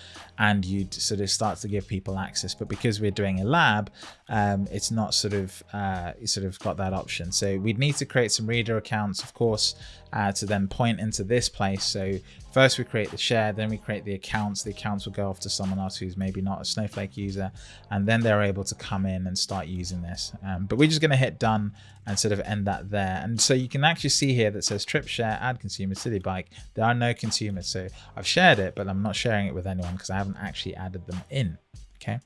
and you'd sort of start to give people access but because we're doing a lab um, it's not sort of uh, sort of got that option so we'd need to create some reader accounts of course uh, to then point into this place. So first we create the share, then we create the accounts. The accounts will go off to someone else who's maybe not a Snowflake user, and then they're able to come in and start using this. Um, but we're just going to hit done and sort of end that there. And so you can actually see here that says trip share, add consumer citi bike. There are no consumers. So I've shared it, but I'm not sharing it with anyone because I haven't actually added them in. Okay.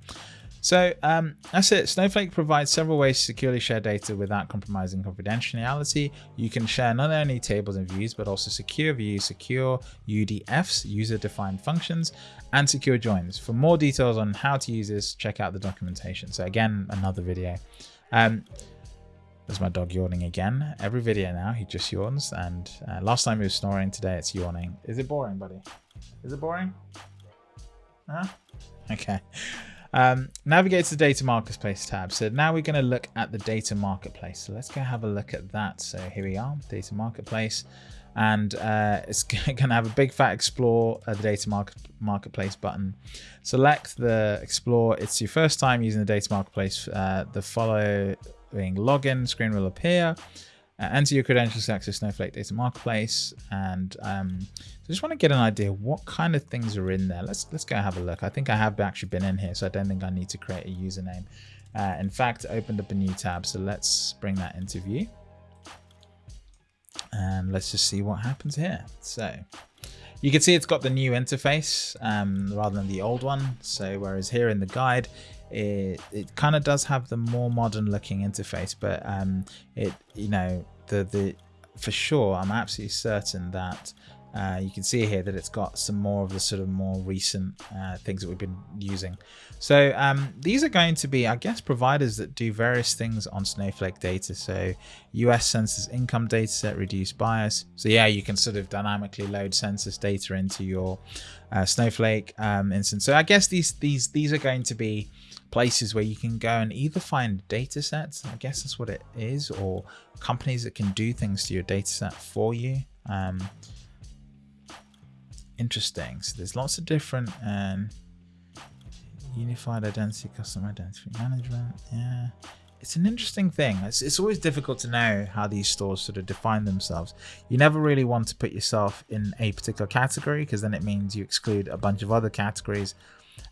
So um, that's it. Snowflake provides several ways to securely share data without compromising confidentiality. You can share not only tables and views, but also secure views, secure UDFs, user-defined functions, and secure joins. For more details on how to use this, check out the documentation. So again, another video. Um, there's my dog yawning again. Every video now, he just yawns. And uh, last time he was snoring, today it's yawning. Is it boring, buddy? Is it boring? Okay. Um, navigate to the data marketplace tab. So now we're going to look at the data marketplace. So let's go have a look at that. So here we are, data marketplace. And uh, it's going to have a big fat explore uh, the data market marketplace button. Select the explore. It's your first time using the data marketplace. Uh, the following login screen will appear. Uh, enter your credentials to access Snowflake Data Marketplace. And um, I just want to get an idea what kind of things are in there. Let's let's go have a look. I think I have actually been in here, so I don't think I need to create a username. Uh, in fact, I opened up a new tab, so let's bring that into view. And let's just see what happens here. So you can see it's got the new interface um, rather than the old one. So whereas here in the guide, it it kind of does have the more modern looking interface but um it you know the the for sure i'm absolutely certain that uh, you can see here that it's got some more of the sort of more recent uh, things that we've been using. So um, these are going to be, I guess, providers that do various things on Snowflake data. So US census income data set, reduce bias. So yeah, you can sort of dynamically load census data into your uh, Snowflake um, instance. So I guess these these these are going to be places where you can go and either find data sets, I guess that's what it is, or companies that can do things to your data set for you. Um, interesting. So there's lots of different um, unified identity, custom identity management. Yeah, it's an interesting thing. It's, it's always difficult to know how these stores sort of define themselves. You never really want to put yourself in a particular category because then it means you exclude a bunch of other categories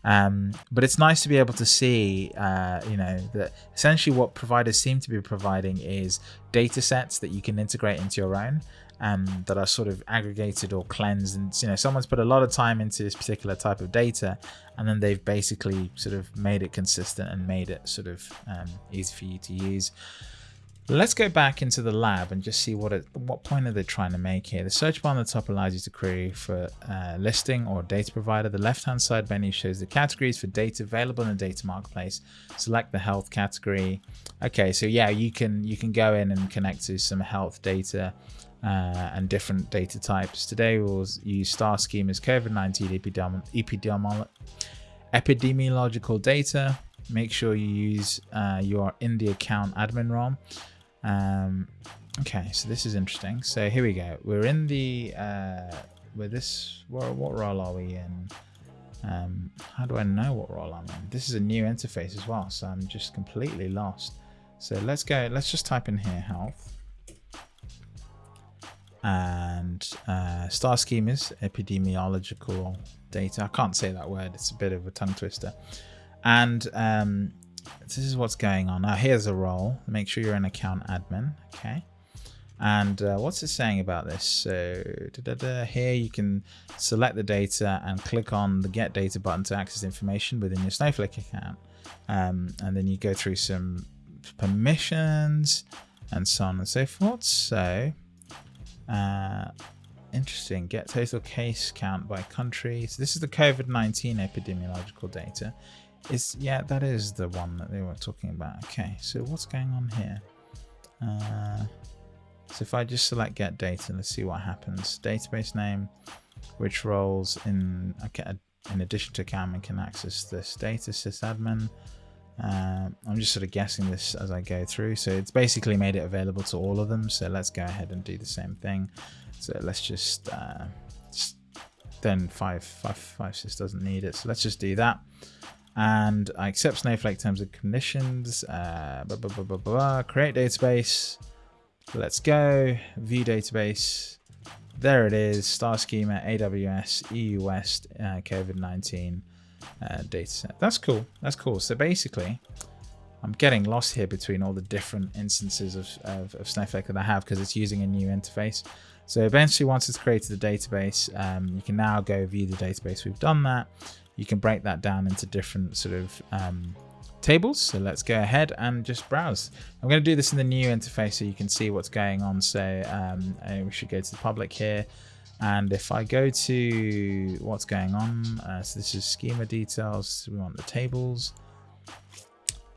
um, but it's nice to be able to see, uh, you know, that essentially what providers seem to be providing is data sets that you can integrate into your own um, that are sort of aggregated or cleansed. And, you know, someone's put a lot of time into this particular type of data and then they've basically sort of made it consistent and made it sort of um, easy for you to use. Let's go back into the lab and just see what it, what point are they trying to make here. The search bar on the top allows you to query for uh, listing or data provider. The left-hand side menu shows the categories for data available in the data marketplace. Select the health category. Okay, so yeah, you can you can go in and connect to some health data uh, and different data types. Today we'll use star schemas COVID-19 epidemiolo epidemiological data. Make sure you use uh, your in the account admin ROM. Um, okay, so this is interesting. So here we go. We're in the, uh, with this, what, what role are we in? Um, how do I know what role I'm in? This is a new interface as well, so I'm just completely lost. So let's go, let's just type in here health. And uh, star schemas, epidemiological data. I can't say that word, it's a bit of a tongue twister. And um, this is what's going on. Now here's a role. Make sure you're an account admin. Okay. And uh, what's it saying about this? So da, da, da, here you can select the data and click on the get data button to access information within your Snowflake account. Um, and then you go through some permissions and so on and so forth. So uh, interesting. Get total case count by country. So this is the COVID-19 epidemiological data. Is yeah, that is the one that they were talking about. Okay, so what's going on here? Uh, so if I just select get data, let's see what happens. Database name, which roles in okay, in addition to Cameron can access this data sysadmin. Uh, I'm just sort of guessing this as I go through. So it's basically made it available to all of them. So let's go ahead and do the same thing. So let's just, uh, just then five, five, five, doesn't need it. So let's just do that and I accept Snowflake terms and conditions. Uh, blah, blah, blah, create database. Let's go. View database. there it is, star schema, AWS, EU West, uh, COVID-19 uh, data set. That's cool. That's cool. So basically, I'm getting lost here between all the different instances of, of, of Snowflake that I have because it's using a new interface. So eventually, once it's created a database, um, you can now go view the database. We've done that. You can break that down into different sort of um, tables. So let's go ahead and just browse. I'm going to do this in the new interface so you can see what's going on. So um, we should go to the public here. And if I go to what's going on, uh, so this is schema details. We want the tables.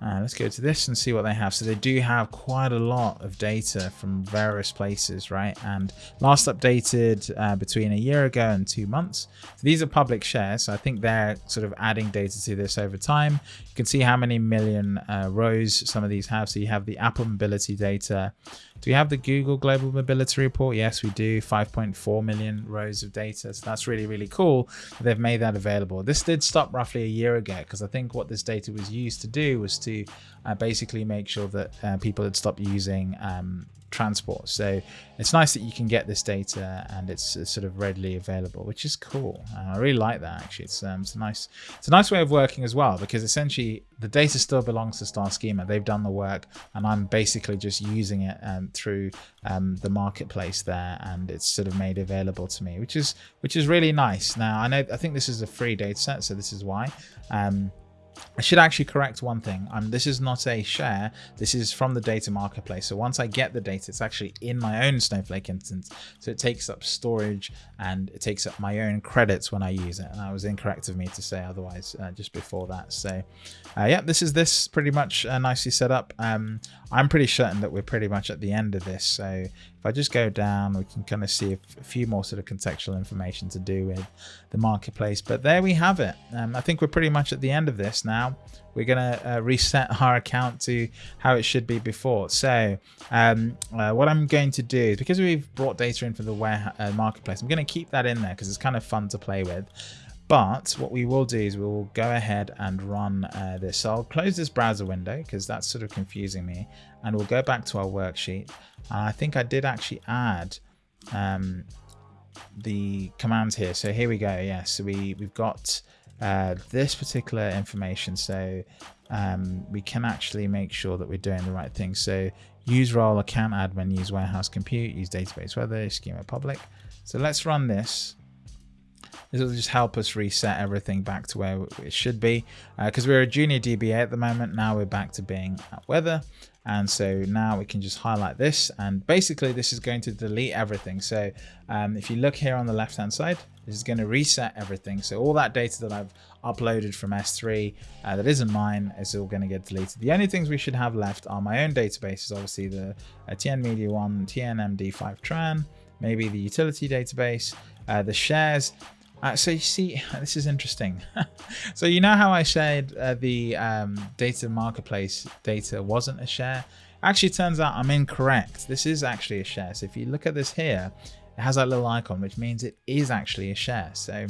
Uh, let's go to this and see what they have. So they do have quite a lot of data from various places, right? And last updated uh, between a year ago and two months. So these are public shares. So I think they're sort of adding data to this over time. You can see how many million uh, rows some of these have. So you have the Apple mobility data. Do we have the Google Global Mobility Report? Yes, we do. 5.4 million rows of data. So that's really, really cool. They've made that available. This did stop roughly a year ago because I think what this data was used to do was to uh, basically make sure that uh, people had stopped using um, transport. So it's nice that you can get this data and it's, sort of readily available, which is cool. Uh, I really like that actually. It's, um, it's a nice it's a nice way of working as well because essentially the data still belongs to Star Schema. They've done the work and I'm basically just using it um, through um, the marketplace there and it's sort of made available to me, which is which is really nice. Now I know I think this is a free data set, so this is why. Um, I should actually correct one thing. Um, this is not a share. This is from the data marketplace. So once I get the data, it's actually in my own Snowflake instance. So it takes up storage and it takes up my own credits when I use it. And that was incorrect of me to say otherwise uh, just before that. So uh, yeah, this is this pretty much uh, nicely set up. Um, I'm pretty certain that we're pretty much at the end of this. So if I just go down, we can kind of see a, few more sort of contextual information to do with the marketplace. But there we have it. Um, I think we're pretty much at the end of this now. We're going to uh, reset our account to how it should be before. So um, uh, what I'm going to do is because we've brought data in from the uh, marketplace, I'm going to keep that in there because it's kind of fun to play with. But what we will do is we will go ahead and run uh, this. So I'll close this browser window because that's sort of confusing me. And we'll go back to our worksheet. And I think I did actually add um, the commands here. So here we go. Yeah, so we, we've got uh, this particular information. So um, we can actually make sure that we're doing the right thing. So use role, account admin, use warehouse compute, use database weather, schema public. So let's run this. This will just help us reset everything back to where it should be. Because uh, we're a junior DBA at the moment, now we're back to being at weather. And so now we can just highlight this and basically this is going to delete everything. So um, if you look here on the left hand side, this is going to reset everything. So all that data that I've uploaded from S3 uh, that isn't mine is all going to get deleted. The only things we should have left are my own databases, obviously the uh, TN Media 1, TN MD5 Tran, maybe the utility database, uh, the shares, uh, so you see, this is interesting. so you know how I said uh, the um, data marketplace data wasn't a share? Actually, turns out I'm incorrect. This is actually a share. So if you look at this here, it has that little icon, which means it is actually a share. So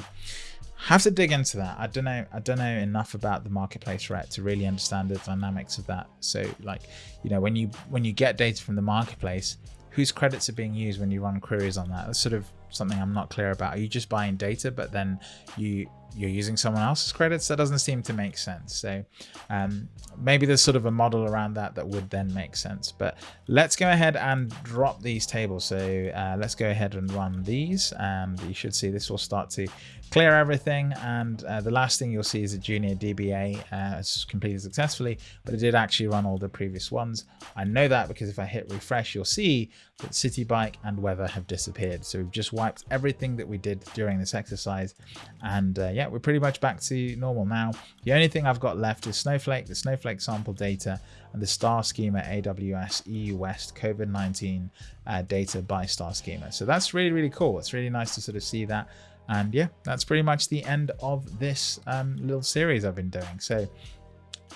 have to dig into that. I don't know. I don't know enough about the marketplace right to really understand the dynamics of that. So like, you know, when you when you get data from the marketplace, whose credits are being used when you run queries on that? That's sort of something I'm not clear about. Are you just buying data, but then you you're using someone else's credits? That doesn't seem to make sense. So um, maybe there's sort of a model around that that would then make sense. But let's go ahead and drop these tables. So uh, let's go ahead and run these, and you should see this will start to clear everything and uh, the last thing you'll see is a junior DBA uh, completed successfully but it did actually run all the previous ones I know that because if I hit refresh you'll see that Citi Bike and weather have disappeared so we've just wiped everything that we did during this exercise and uh, yeah we're pretty much back to normal now the only thing I've got left is Snowflake the Snowflake sample data and the star schema AWS EU West COVID-19 uh, data by star schema so that's really really cool it's really nice to sort of see that and yeah, that's pretty much the end of this um, little series I've been doing. So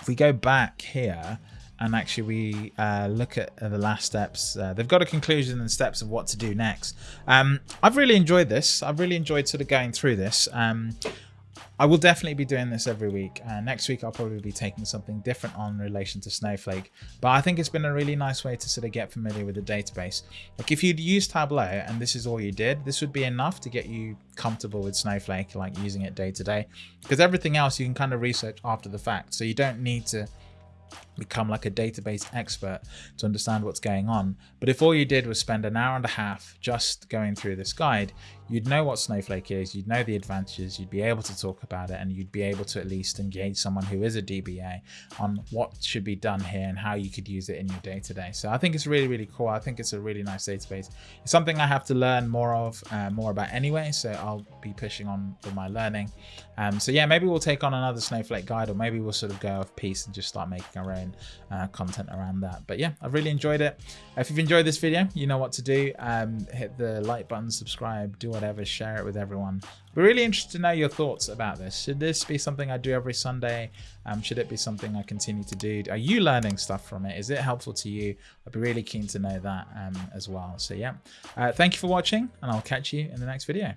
if we go back here and actually we uh, look at the last steps, uh, they've got a conclusion and steps of what to do next. Um, I've really enjoyed this. I've really enjoyed sort of going through this. Um, I will definitely be doing this every week. Uh, next week, I'll probably be taking something different on relation to Snowflake. But I think it's been a really nice way to sort of get familiar with the database. Like if you'd use Tableau and this is all you did, this would be enough to get you comfortable with Snowflake, like using it day to day. Because everything else you can kind of research after the fact. So you don't need to become like a database expert to understand what's going on. But if all you did was spend an hour and a half just going through this guide, you'd know what Snowflake is, you'd know the advantages, you'd be able to talk about it, and you'd be able to at least engage someone who is a DBA on what should be done here and how you could use it in your day to day. So I think it's really, really cool. I think it's a really nice database. It's something I have to learn more of, uh, more about anyway. So I'll be pushing on with my learning. Um, so yeah, maybe we'll take on another Snowflake guide, or maybe we'll sort of go off piece and just start making our uh, content around that. But yeah, I've really enjoyed it. If you've enjoyed this video, you know what to do. Um, hit the like button, subscribe, do whatever, share it with everyone. We're really interested to know your thoughts about this. Should this be something I do every Sunday? Um, should it be something I continue to do? Are you learning stuff from it? Is it helpful to you? I'd be really keen to know that um, as well. So yeah, uh, thank you for watching and I'll catch you in the next video.